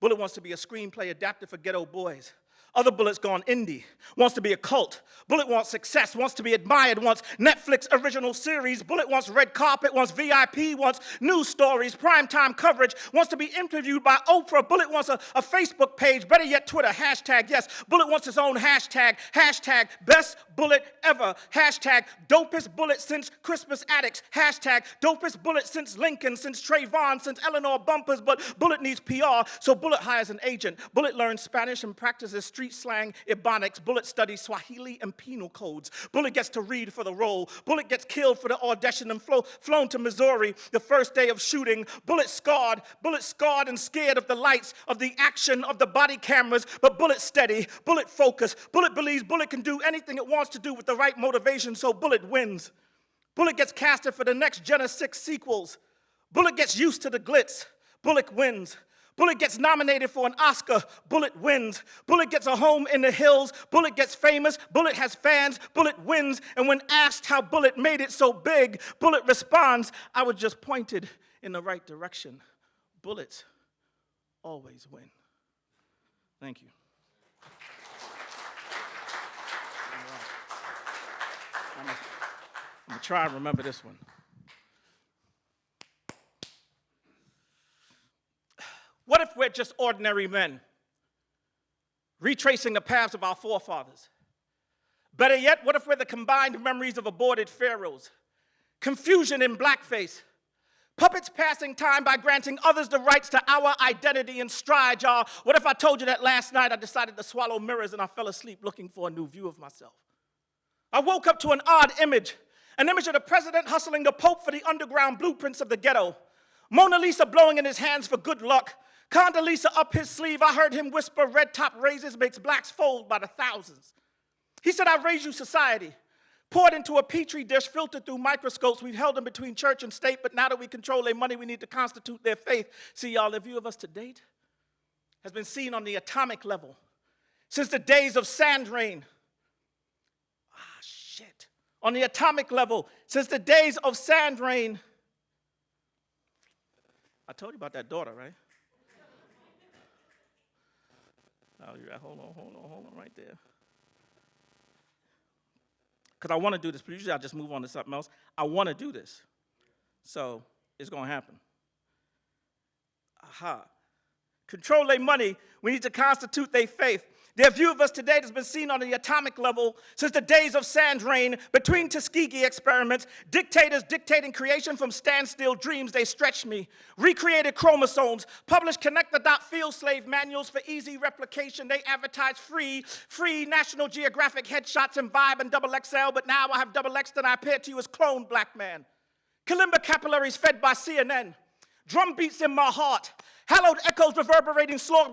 Bullet wants to be a screenplay adapted for ghetto boys. Other Bullet's gone indie, wants to be a cult. Bullet wants success, wants to be admired, wants Netflix original series. Bullet wants red carpet, wants VIP, wants news stories, primetime coverage, wants to be interviewed by Oprah. Bullet wants a, a Facebook page, better yet Twitter, hashtag yes. Bullet wants his own hashtag, hashtag best bullet ever, hashtag dopest bullet since Crispus Attucks, hashtag dopest bullet since Lincoln, since Trayvon, since Eleanor Bumpurs, but Bullet needs PR, so Bullet hires an agent. Bullet learns Spanish and practices street slang, Ebonics. Bullet studies Swahili and penal codes. Bullet gets to read for the role. Bullet gets killed for the audition and flo- flown to Missouri the first day of shooting. Bullet scarred, Bullet scarred and scared of the lights, of the action, of the body cameras, but Bullet steady, Bullet focused. Bullet believes Bullet can do anything it wants to do with the right motivation, so Bullet wins. Bullet gets casted for the next Jena 6 sequels. Bullet gets used to the glitz. Bullet wins. Bullet gets nominated for an Oscar. Bullet wins. Bullet gets a home in the hills. Bullet gets famous. Bullet has fans. Bullet wins. And when asked how Bullet made it so big, Bullet responds, I was just pointed in the right direction. Bullets always win. Thank you. I'm I'm gonna try and remember this one. What if we're just ordinary men, retracing the paths of our forefathers? Better yet, what if we're the combined memories of aborted pharaohs, confusion in blackface. Puppets passing time by granting others the rights to our identity and stride, y'all. What if I told you that last night I decided to swallow mirrors and I fell asleep looking for a new view of myself? I woke up to an odd image, an image of the president hustling the Pope for the underground blueprints of the ghetto. Mona Lisa blowing in his hands for good luck. Condoleezza up his sleeve, I heard him whisper, red top raises makes blacks fold by the thousands. He said, I raise you society. Poured into a petri dish, filtered through microscopes. We've held them between church and state, but now that we control their money, we need to constitute their faith. See, y'all, the view of us to date has been seen on the atomic level since the days of sand rain. Ah, shit. On the atomic level, since the days of sand rain. I told you about that daughter, right? Oh, right. Hold on, hold on, hold on right there. Because I want to do this, but usually I just move on to something else. I want to do this. So it's going to happen. Aha. Control their money. We need to constitute their faith. Their view of us today has been seen on the atomic level since the days of sand rain, between Tuskegee experiments, dictators dictating creation from standstill dreams, they stretched me, recreated chromosomes, published connect the dot field slave manuals for easy replication. They advertised free, free National Geographic headshots and Vibe and double XL, but now I have double X and I appear to you as clone black man. Kalimba capillaries fed by CNN, drum beats in my heart, hallowed echoes reverberating slow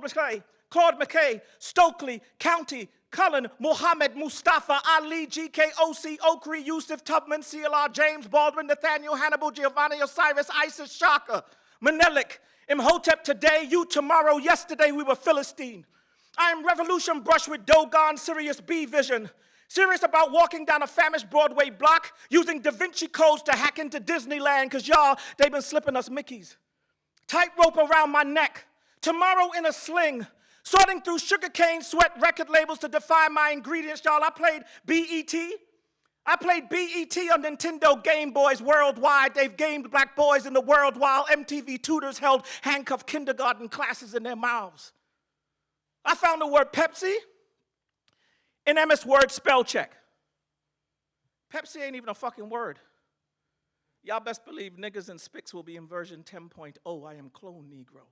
Claude McKay, Stokely, Countee, Cullen, Mohammed, Mustafa, Ali, GK, OC, Okri, Yusuf, Tubman, CLR, James, Baldwin, Nathaniel, Hannibal, Giovanni, Osiris, Isis, Shaka, Menelik, Imhotep today, you tomorrow, yesterday we were Philistine. I am revolution brush with Dogon, Sirius B vision. Serious about walking down a famished Broadway block using Da Vinci codes to hack into Disneyland, because y'all, they've been slipping us Mickeys. Tightrope around my neck. Tomorrow in a sling. Sorting through sugarcane sweat record labels to define my ingredients, y'all. I played BET. I played BET on Nintendo Game Boys worldwide. They've gamed black boys in the world while MTV tutors held handcuffed kindergarten classes in their mouths. I found the word Pepsi in MS Word spell check. Pepsi ain't even a fucking word. Y'all best believe niggas and spics will be in version 10.0. I am clone Negro.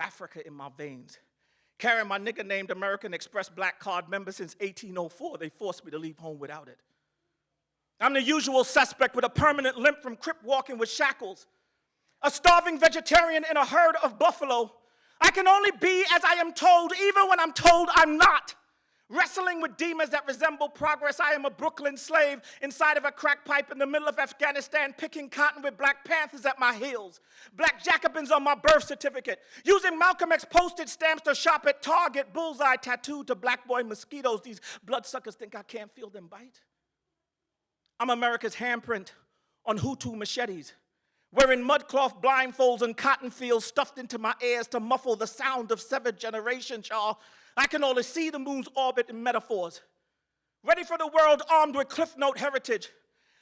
Africa in my veins. Carrying my nigga named American Express black card member since 1804. They forced me to leave home without it. I'm the usual suspect with a permanent limp from crip walking with shackles. A starving vegetarian in a herd of buffalo. I can only be as I am told, even when I'm told I'm not. Wrestling with demons that resemble progress, I am a Brooklyn slave inside of a crack pipe in the middle of Afghanistan, picking cotton with Black Panthers at my heels. Black Jacobins on my birth certificate. Using Malcolm X postage stamps to shop at Target, bullseye tattooed to black boy mosquitoes. These bloodsuckers think I can't feel them bite. I'm America's handprint on Hutu machetes wearing mudcloth blindfolds and cotton fields stuffed into my ears to muffle the sound of severed generations, y'all. I can only see the moon's orbit in metaphors. Ready for the world armed with Cliff Note heritage.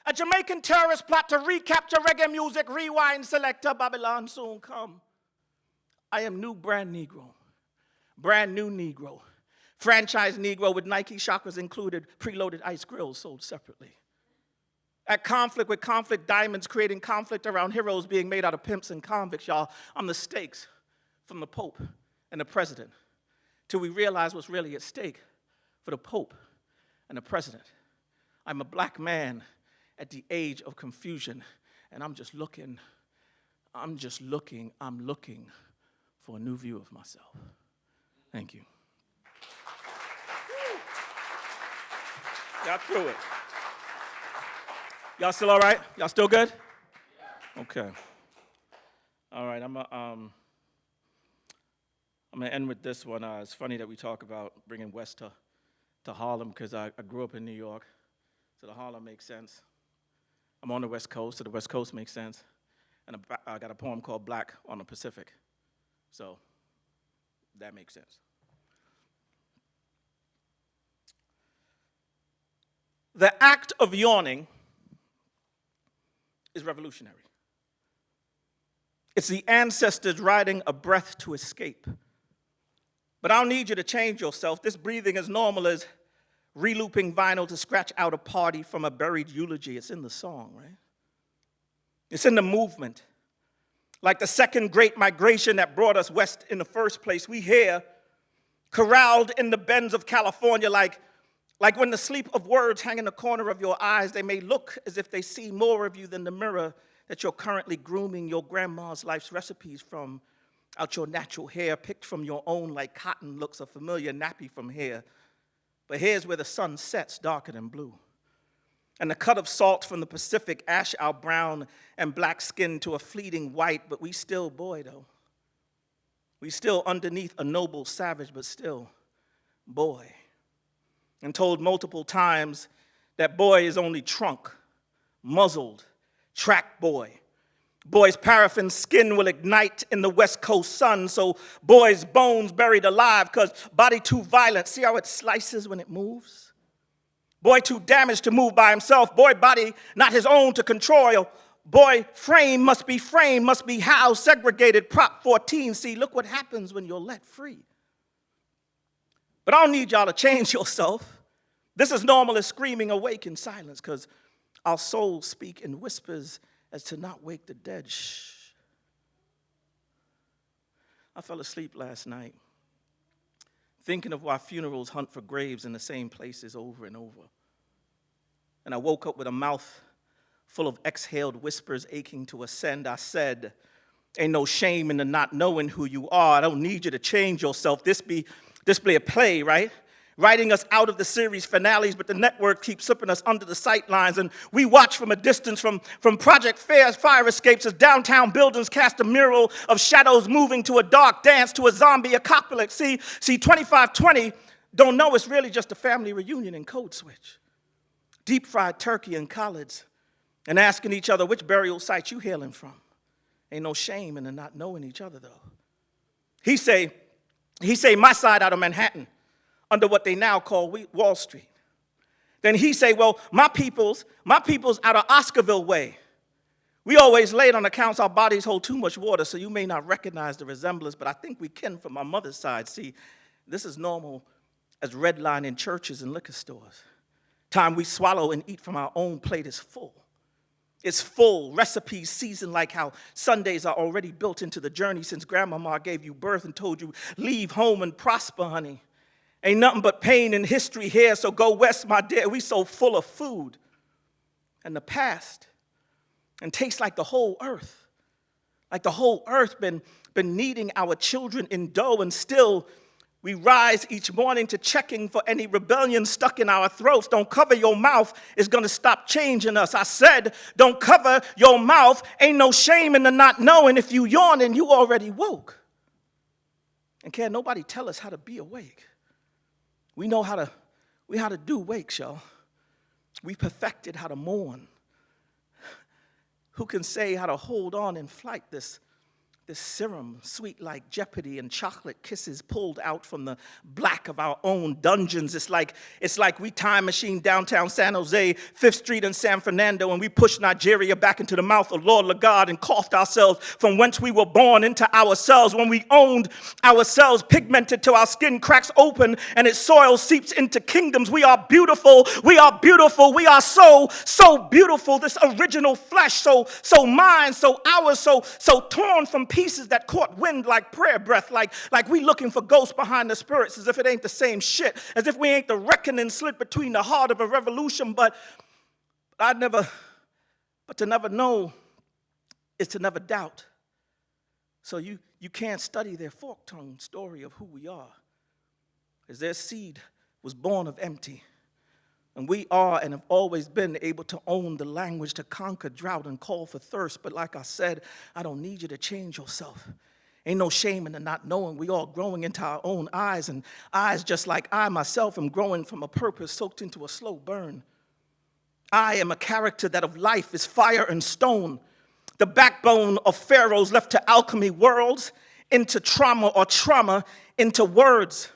A Jamaican terrorist plot to recapture reggae music, rewind selector, Babylon soon come. I am new brand Negro, brand new Negro, franchise Negro with Nike chakras included, preloaded ice grills sold separately. At conflict with conflict diamonds, creating conflict around heroes being made out of pimps and convicts, y'all. I'm the stakes from the Pope and the President till we realize what's really at stake for the Pope and the President. I'm a black man at the age of confusion, and I'm just looking, I'm just looking, I'm looking for a new view of myself. Thank you. Y'all through it. Y'all still all right? Y'all still good? Okay. All right, I'm a, um, I'm gonna end with this one. Uh, it's funny that we talk about bringing West to, to Harlem because I, I grew up in New York, so the Harlem makes sense. I'm on the West Coast, so the West Coast makes sense. And I got a poem called Black on the Pacific, so that makes sense. The act of yawning is revolutionary. It's the ancestors riding a breath to escape. But I don't need you to change yourself. This breathing is normal as relooping vinyl to scratch out a party from a buried eulogy. It's in the song, right? It's in the movement. Like the second great migration that brought us west in the first place, we here, corralled in the bends of California, like, like when the sleep of words hang in the corner of your eyes, they may look as if they see more of you than the mirror that you're currently grooming your grandma's life's recipes from out your natural hair, picked from your own like cotton looks a familiar nappy from here. But here's where the sun sets darker than blue. And the cut of salt from the Pacific ash our brown and black skin to a fleeting white, but we still boy though. We still underneath a noble savage, but still boy. And told multiple times that boy is only trunk, muzzled, track boy. Boy's paraffin skin will ignite in the west coast sun, so boy's bones buried alive, cause body too violent. See how it slices when it moves? Boy too damaged to move by himself. Boy body not his own to control. Boy frame must be framed, must be housed, segregated. Prop 14. See, look what happens when you're let free. But I don't need y'all to change yourself. This is normal as screaming awake in silence, because our souls speak in whispers as to not wake the dead. Shh. I fell asleep last night thinking of why funerals hunt for graves in the same places over and over. And I woke up with a mouth full of exhaled whispers aching to ascend. I said, Ain't no shame in the not knowing who you are. I don't need you to change yourself. This be this be a play, right? Writing us out of the series finales, but the network keeps slipping us under the sightlines. And we watch from a distance from, from Project Fair's fire escapes as downtown buildings cast a mural of shadows moving to a dark dance to a zombie apocalypse. See, see, 2520 don't know it's really just a family reunion in Code Switch. Deep fried turkey and collards, and asking each other which burial site you hailing from. Ain't no shame in not knowing each other though. He say, he say, my side out of Manhattan under what they now call Wall Street. Then he say, well, my people's, my people's out of Oscarville way. We always it on accounts our bodies hold too much water, so you may not recognize the resemblance, but I think we can from my mother's side. See, this is normal as redline in churches and liquor stores. Time we swallow and eat from our own plate is full. It's full, recipes seasoned like how Sundays are already built into the journey since grandmama gave you birth and told you, leave home and prosper, honey. Ain't nothing but pain and history here, so go west, my dear. We so full of food and the past and tastes like the whole earth. Like the whole earth been, been kneading our children in dough and still we rise each morning to checking for any rebellion stuck in our throats. Don't cover your mouth, it's gonna stop changing us. I said, don't cover your mouth. Ain't no shame in the not knowing. If you yawn and you already woke. And can't nobody tell us how to be awake. We know how to, we how to do wakes, y'all. We perfected how to mourn. Who can say how to hold on in flight this this serum, sweet like jeopardy and chocolate kisses pulled out from the black of our own dungeons. It's like, it's like we time machine downtown San Jose, Fifth Street and San Fernando, and we pushed Nigeria back into the mouth of Lord Lugard and coughed ourselves from whence we were born into ourselves when we owned ourselves, pigmented till our skin cracks open and its soil seeps into kingdoms. We are beautiful, we are beautiful, we are so, so beautiful. This original flesh, so, so mine, so ours, so, so torn from pieces that caught wind like prayer breath, like, like we looking for ghosts behind the spirits, as if it ain't the same shit, as if we ain't the reckoning slit between the heart of a revolution. But I never, but to never know is to never doubt. So you, you can't study their fork-tongued story of who we are, as their seed was born of empty. And we are and have always been able to own the language to conquer drought and call for thirst. But like I said, I don't need you to change yourself. Ain't no shame in the not knowing. We all growing into our own eyes, and eyes just like I myself am growing from a purpose soaked into a slow burn. I am a character that of life is fire and stone, the backbone of pharaohs left to alchemy worlds, into trauma or trauma, into words.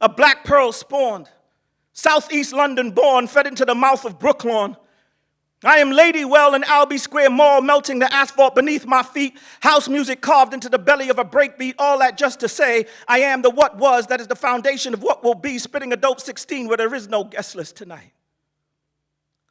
A black pearl spawned Southeast London born, fed into the mouth of Brooklyn. I am Lady Well in Albee Square Mall, melting the asphalt beneath my feet, house music carved into the belly of a breakbeat, all that just to say I am the what was that is the foundation of what will be, spitting a dope 16 where there is no guest list tonight.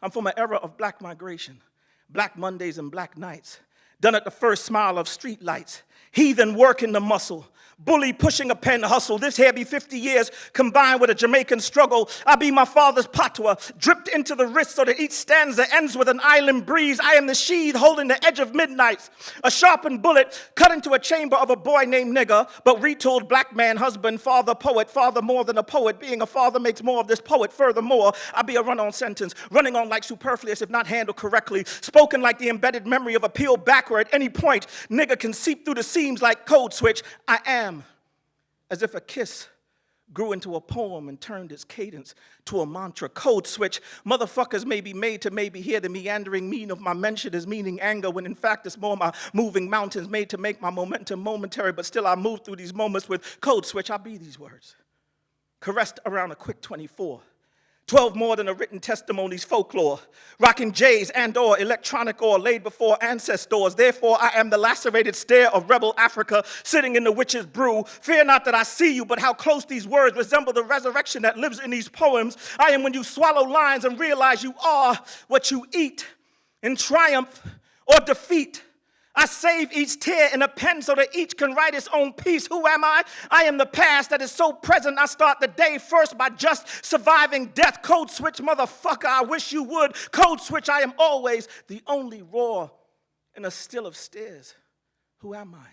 I'm from an era of black migration. Black Mondays and black nights, done at the first smile of street lights, heathen working the muscle, bully pushing a pen hustle. This be 50 years combined with a Jamaican struggle. I be my father's patois, dripped into the wrist so that each stanza ends with an island breeze. I am the sheath holding the edge of midnight, a sharpened bullet cut into a chamber of a boy named nigger, but retold black man, husband, father, poet, father more than a poet. Being a father makes more of this poet. Furthermore, I be a run-on sentence, running on like superfluous if not handled correctly, spoken like the embedded memory of a peel backward. At any point, nigger can seep through the seams like code switch. I am as if a kiss grew into a poem and turned its cadence to a mantra. Code switch. Motherfuckers may be made to maybe hear the meandering mean of my mention as meaning anger, when in fact it's more my moving mountains made to make my momentum momentary, but still I move through these moments with code switch. I be these words. Caressed around a quick 24. 12 more than a written testimony's folklore, rocking J's and or electronic or laid before ancestors. Therefore, I am the lacerated stare of rebel Africa sitting in the witch's brew. Fear not that I see you, but how close these words resemble the resurrection that lives in these poems. I am when you swallow lines and realize you are what you eat in triumph or defeat. I save each tear in a pen so that each can write its own piece. Who am I? I am the past that is so present. I start the day first by just surviving death. Code switch, motherfucker, I wish you would. Code switch, I am always the only roar in a still of stairs. Who am I?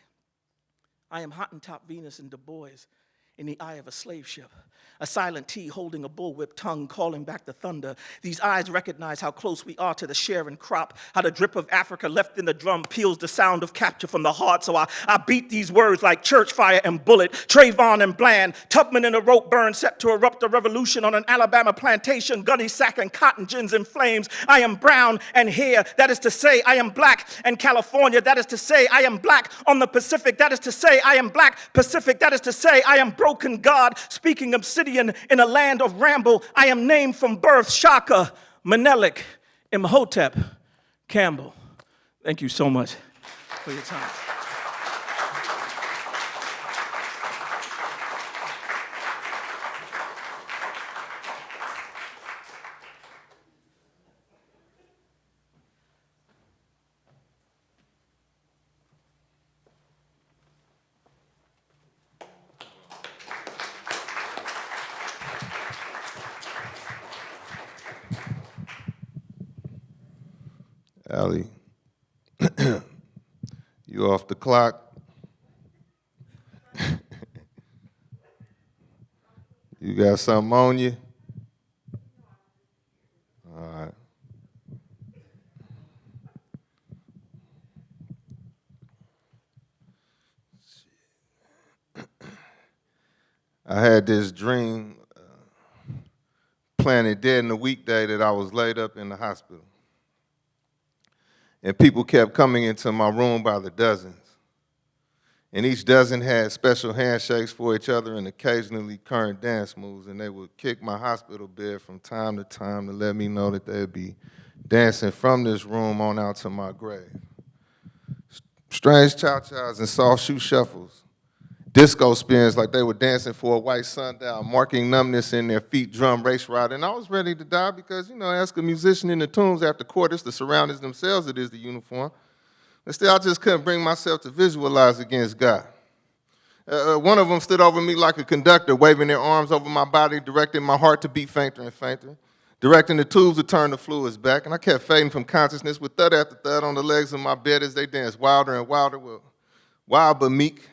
I am Hottentot Venus and Du Bois in the eye of a slave ship a silent T holding a bullwhip tongue calling back the thunder. These eyes recognize how close we are to the sharing crop, how the drip of Africa left in the drum peels the sound of capture from the heart. So I, I beat these words like church fire and bullet, Trayvon and Bland, Tubman in a rope burn set to erupt a revolution on an Alabama plantation, gunny sack and cotton gins in flames. I am brown and here, that is to say, I am black and California, that is to say, I am black on the Pacific, that is to say, I am black Pacific, that is to say, I am broken God, speaking obsidian in a land of ramble. I am named from birth Shaka, Menelik, Imhotep, Campbell. Thank you so much for your time. Allie, you the clock? you got something on you? All right. I had this dream, uh, planted dead in the weekday that I was laid up in the hospital and people kept coming into my room by the dozens. And each dozen had special handshakes for each other and occasionally current dance moves, and they would kick my hospital bed from time to time to let me know that they'd be dancing from this room on out to my grave. Strange cha-chas and soft shoe shuffles disco spins like they were dancing for a white sundown, marking numbness in their feet, drum race ride. And I was ready to die because, you know, ask a musician in the tombs after quarters, the surroundings themselves, it is the uniform. And still, I just couldn't bring myself to visualize against God. Uh, uh, one of them stood over me like a conductor, waving their arms over my body, directing my heart to beat fainter and fainter, directing the tubes to turn the fluids back. And I kept fading from consciousness with thud after thud on the legs of my bed as they danced wilder and wilder, wild but meek,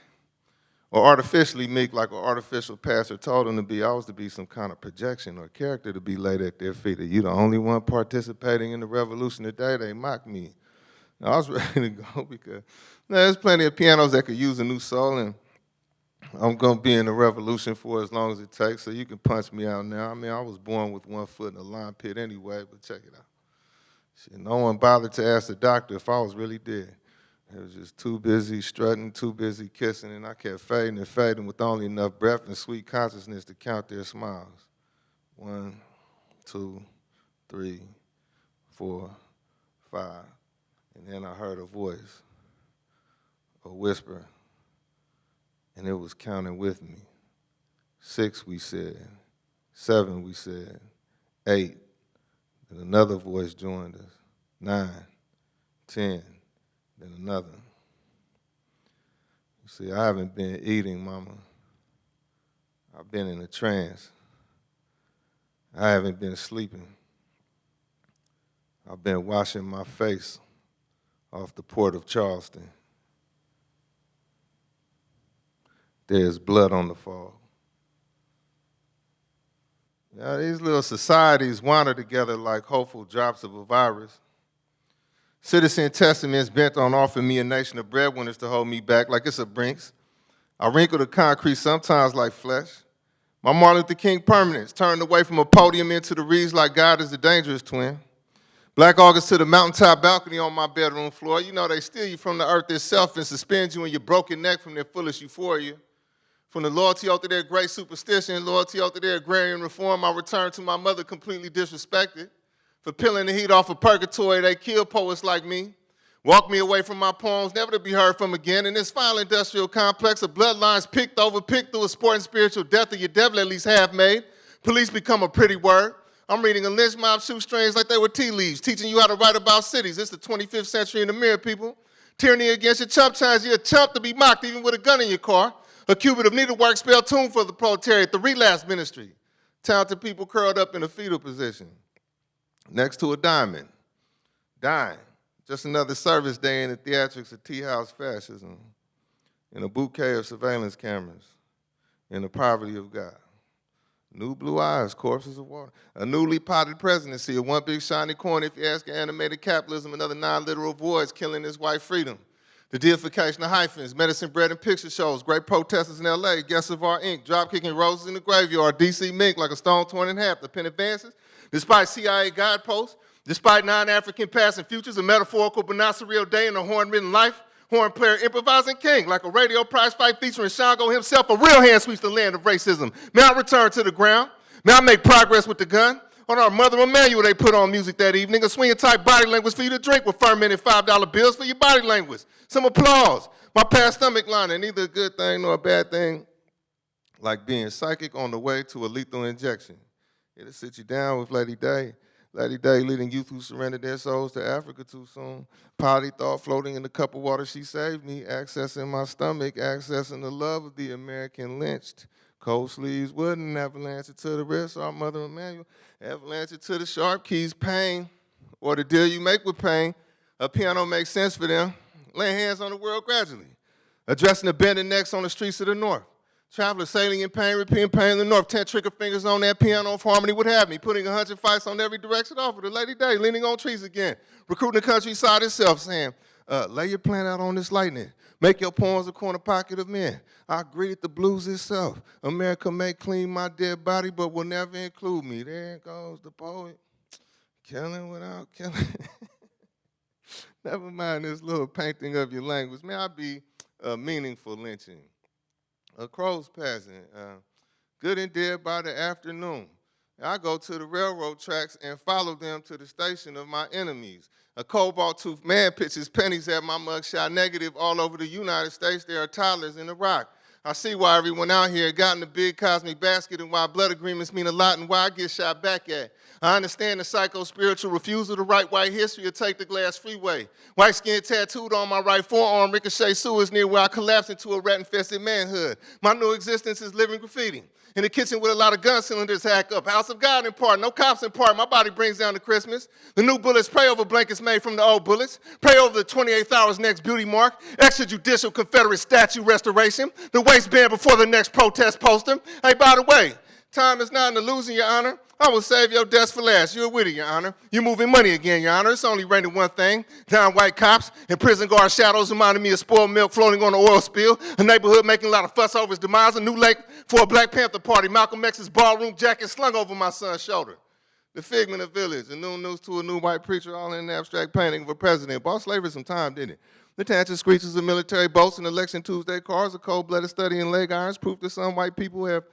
or artificially meek like an artificial pastor told him to be. I was to be some kind of projection or character to be laid at their feet. Are you the only one participating in the revolution today? They mocked me. I was ready to go because there's plenty of pianos that could use a new soul, and I'm going to be in the revolution for as long as it takes, so you can punch me out now. I mean, I was born with one foot in the lime pit anyway, but check it out. Shit, no one bothered to ask the doctor if I was really dead. It was just too busy strutting, too busy kissing, and I kept fading and fading with only enough breath and sweet consciousness to count their smiles. One, two, three, four, five. And then I heard a voice, a whisper, and it was counting with me. Six, we said. Seven, we said. Eight. And another voice joined us. Nine. ten than another. You see, I haven't been eating, mama. I've been in a trance. I haven't been sleeping. I've been washing my face off the port of Charleston. There's blood on the fog. Yeah, these little societies wander together like hopeful drops of a virus. Citizen testaments bent on offering me a nation of breadwinners to hold me back like it's a Brinks. I wrinkle the concrete sometimes like flesh. My Martin Luther King permanence turned away from a podium into the reeds like God is a dangerous twin. Black August to the mountaintop balcony on my bedroom floor. You know they steal you from the earth itself and suspend you in your broken neck from their foolish euphoria. From the loyalty out to their great superstition, loyalty out to their agrarian reform, I return to my mother completely disrespected. For peeling the heat off of purgatory, they kill poets like me. Walk me away from my poems, never to be heard from again. In this foul industrial complex of bloodlines picked over, picked through a sport and spiritual death of your devil at least half made. Police become a pretty word. I'm reading a lynch mob shoestrings like they were tea leaves, teaching you how to write about cities. It's the 25th century in the mirror, people. Tyranny against your chump times. You're a chump to be mocked even with a gun in your car. A cubit of needlework spell tuned for the proletariat, the relapse ministry. Talented people curled up in a fetal position next to a diamond, dying. Just another service day in the theatrics of tea house fascism, in a bouquet of surveillance cameras, in the poverty of God. New blue eyes, corpses of water. A newly potted presidency, a one big shiny coin, if you ask animated capitalism, another non-literal voice killing his white freedom. The deification of hyphens, medicine bread and picture shows, great protesters in LA, guests of our ink, drop kicking roses in the graveyard, DC mink like a stone torn in half, the pen advances. Despite CIA guideposts, despite non-African past and futures, a metaphorical but not surreal day in a horn-ridden life, horn player improvising king, like a radio prize fight featuring Shango himself, a real hand sweeps the land of racism. May I return to the ground? May I make progress with the gun? On our Mother Emanuel, they put on music that evening, a swinging type body language for you to drink with fermented $5 bills for your body language. Some applause. My past stomach lining, neither a good thing nor a bad thing, like being psychic on the way to a lethal injection. It'll sit you down with Lady Day. Lady Day leading youth who surrendered their souls to Africa too soon. Potty thought floating in the cup of water she saved me, accessing my stomach, accessing the love of the American lynched. Cold sleeves wooden, avalanche it to the wrist, our mother Emanuel, avalanche it to the sharp keys, pain, or the deal you make with pain. A piano makes sense for them. Laying hands on the world gradually. Addressing the bending necks on the streets of the north. Travelers sailing in pain, repeating pain in the north. Ten trigger fingers on that piano if harmony would have me. Putting a hundred fights on every direction offered. The Lady Day leaning on trees again. Recruiting the countryside itself saying, uh, lay your plan out on this lightning. Make your poems a corner pocket of men. I greeted the blues itself. America may clean my dead body, but will never include me. There goes the poet, killing without killing. Never mind this little painting of your language. May I be a meaningful lynching? A crow's passing, uh, good and dead by the afternoon. I go to the railroad tracks and follow them to the station of my enemies. A cobalt tooth man pitches pennies at my mugshot negative all over the United States. There are toddlers in Iraq. I see why everyone out here got in the big cosmic basket and why blood agreements mean a lot and why I get shot back at. I understand the psycho-spiritual refusal to write white history or take the glass freeway. White skin tattooed on my right forearm, ricochet sewers near where I collapsed into a rat-infested manhood. My new existence is living graffiti. In the kitchen with a lot of gun cylinders hack up. House of God in part, no cops in part. My body brings down to Christmas. The new bullets pray over blankets made from the old bullets. Pray over the 28th hour's next beauty mark. Extrajudicial Confederate statue restoration. The waistband before the next protest poster. Hey, by the way, time is not an illusion, Your Honor. I will save your desk for last. You're witty, Your Honor. You're moving money again, Your Honor. It's only raining one thing. Down white cops and prison guard shadows reminding me of spoiled milk floating on the oil spill. A neighborhood making a lot of fuss over his demise. A new lake for a Black Panther party. Malcolm X's ballroom jacket slung over my son's shoulder. The figment of village, a new news to a new white preacher, all in an abstract painting of a president. Bought slavery some time, didn't it? The tangent screeches of military boats and election Tuesday cars, a cold-blooded study in leg irons, proof that some white people have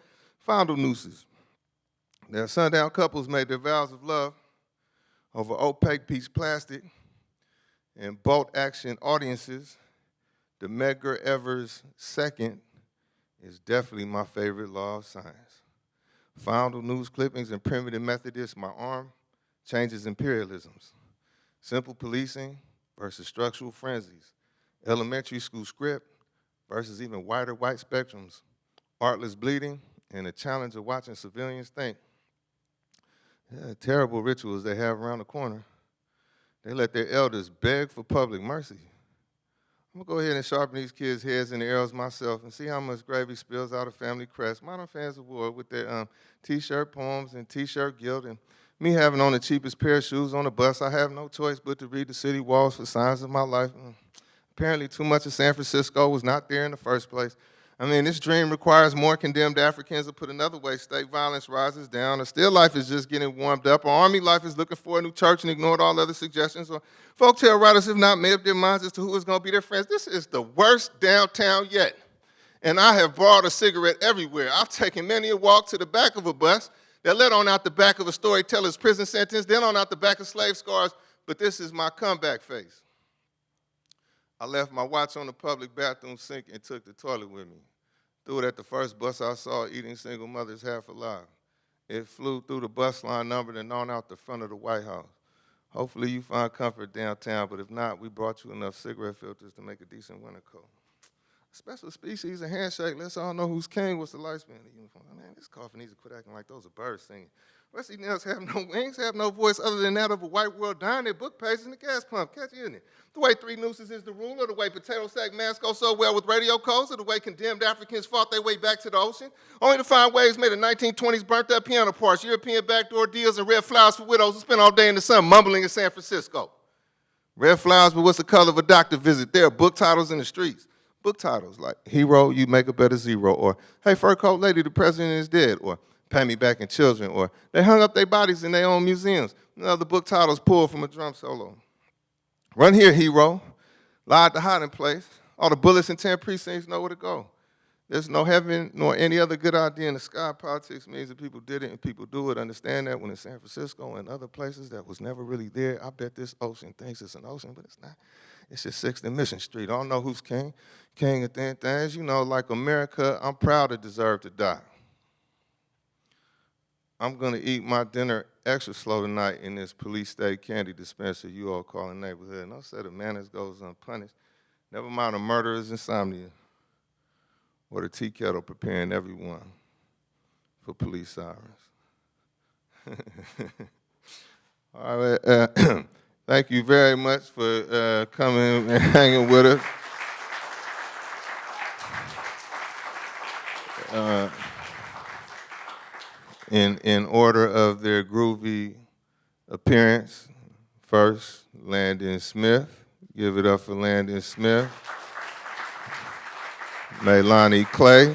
fondled nooses. Their sundown couples made their vows of love over opaque piece plastic and bolt action audiences. The Medgar Evers second is definitely my favorite law of science. Fondle news clippings and primitive Methodists, my arm changes imperialisms. Simple policing, versus structural frenzies, elementary school script versus even wider white spectrums, artless bleeding, and the challenge of watching civilians think. Yeah, terrible rituals they have around the corner. They let their elders beg for public mercy. I'm gonna go ahead and sharpen these kids' heads and arrows myself and see how much gravy spills out of family crest. Modern fans of war with their um, t-shirt poems and t-shirt guilt and me having on the cheapest pair of shoes on the bus. I have no choice but to read the city walls for signs of my life. Mm. Apparently too much of San Francisco was not there in the first place. I mean, this dream requires more condemned Africans, or put another way, state violence rises down, or still life is just getting warmed up, or army life is looking for a new church and ignored all other suggestions, or folktale writers have not made up their minds as to who is going to be their friends. This is the worst downtown yet. And I have borrowed a cigarette everywhere. I've taken many a walk to the back of a bus that led on out the back of a storyteller's prison sentence, then on out the back of slave scars, but this is my comeback phase. I left my watch on the public bathroom sink and took the toilet with me. Threw it at the first bus I saw eating single mothers half alive. It flew through the bus line numbered and on out the front of the White House. Hopefully you find comfort downtown, but if not, we brought you enough cigarette filters to make a decent winter coat. Special species and handshake, let's all know who's king. What's the lifespan of the uniform? Man, this coffin needs to quit acting like those are birds singing. Wesley Nels have no wings, have no voice other than that of a white world dying their book pages in the gas pump. Catch you in it. The way three nooses is the rule, or the way potato sack masks go so well with radio codes, or the way condemned Africans fought their way back to the ocean, only to find waves made of 1920s burnt up piano parts, European backdoor deals, and red flowers for widows who spend all day in the sun mumbling in San Francisco. Red flowers, but what's the color of a doctor visit? There are book titles in the streets. Book titles like Hero, You Make a Better Zero, or Hey, Fur Coat Lady, the President is Dead, or Pay Me Back in Children, or They Hung Up Their Bodies in Their Own Museums. Another book titles pulled from a drum solo. Run here, hero. Lie at the hiding place. All the bullets in 10 precincts know where to go. There's no heaven nor any other good idea in the sky. Politics means that people did it and people do it. Understand that when in San Francisco and other places that was never really there, I bet this ocean thinks it's an ocean, but it's not. It's just 6th and Mission Street. I don't know who's king. King of thin things. You know, like America, I'm proud to deserve to die. I'm gonna eat my dinner extra slow tonight in this police state candy dispenser you all call a neighborhood. No set of manners goes unpunished. Never mind a murderer's insomnia or the tea kettle preparing everyone for police sirens. all right, uh, thank you very much for uh, coming and hanging with us. Uh, in, in order of their groovy appearance. First, Landon Smith. Give it up for Landon Smith. Melanie Clay.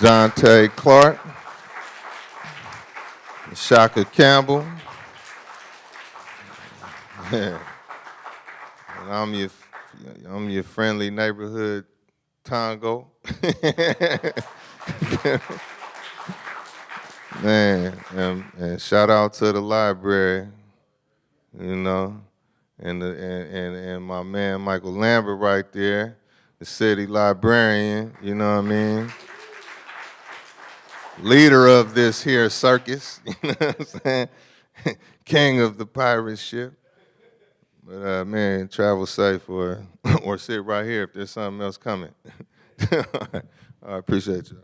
Dante Clark. Shaka Campbell. and I'm your, I'm your friendly neighborhood Tongo. Man, and, and shout out to the library, you know, and, the, and, and, and my man Michael Lambert right there, the city librarian, you know what I mean? Leader of this here circus, you know what I'm saying? King of the pirate ship. But uh, man, travel safe or, or sit right here if there's something else coming. I appreciate you.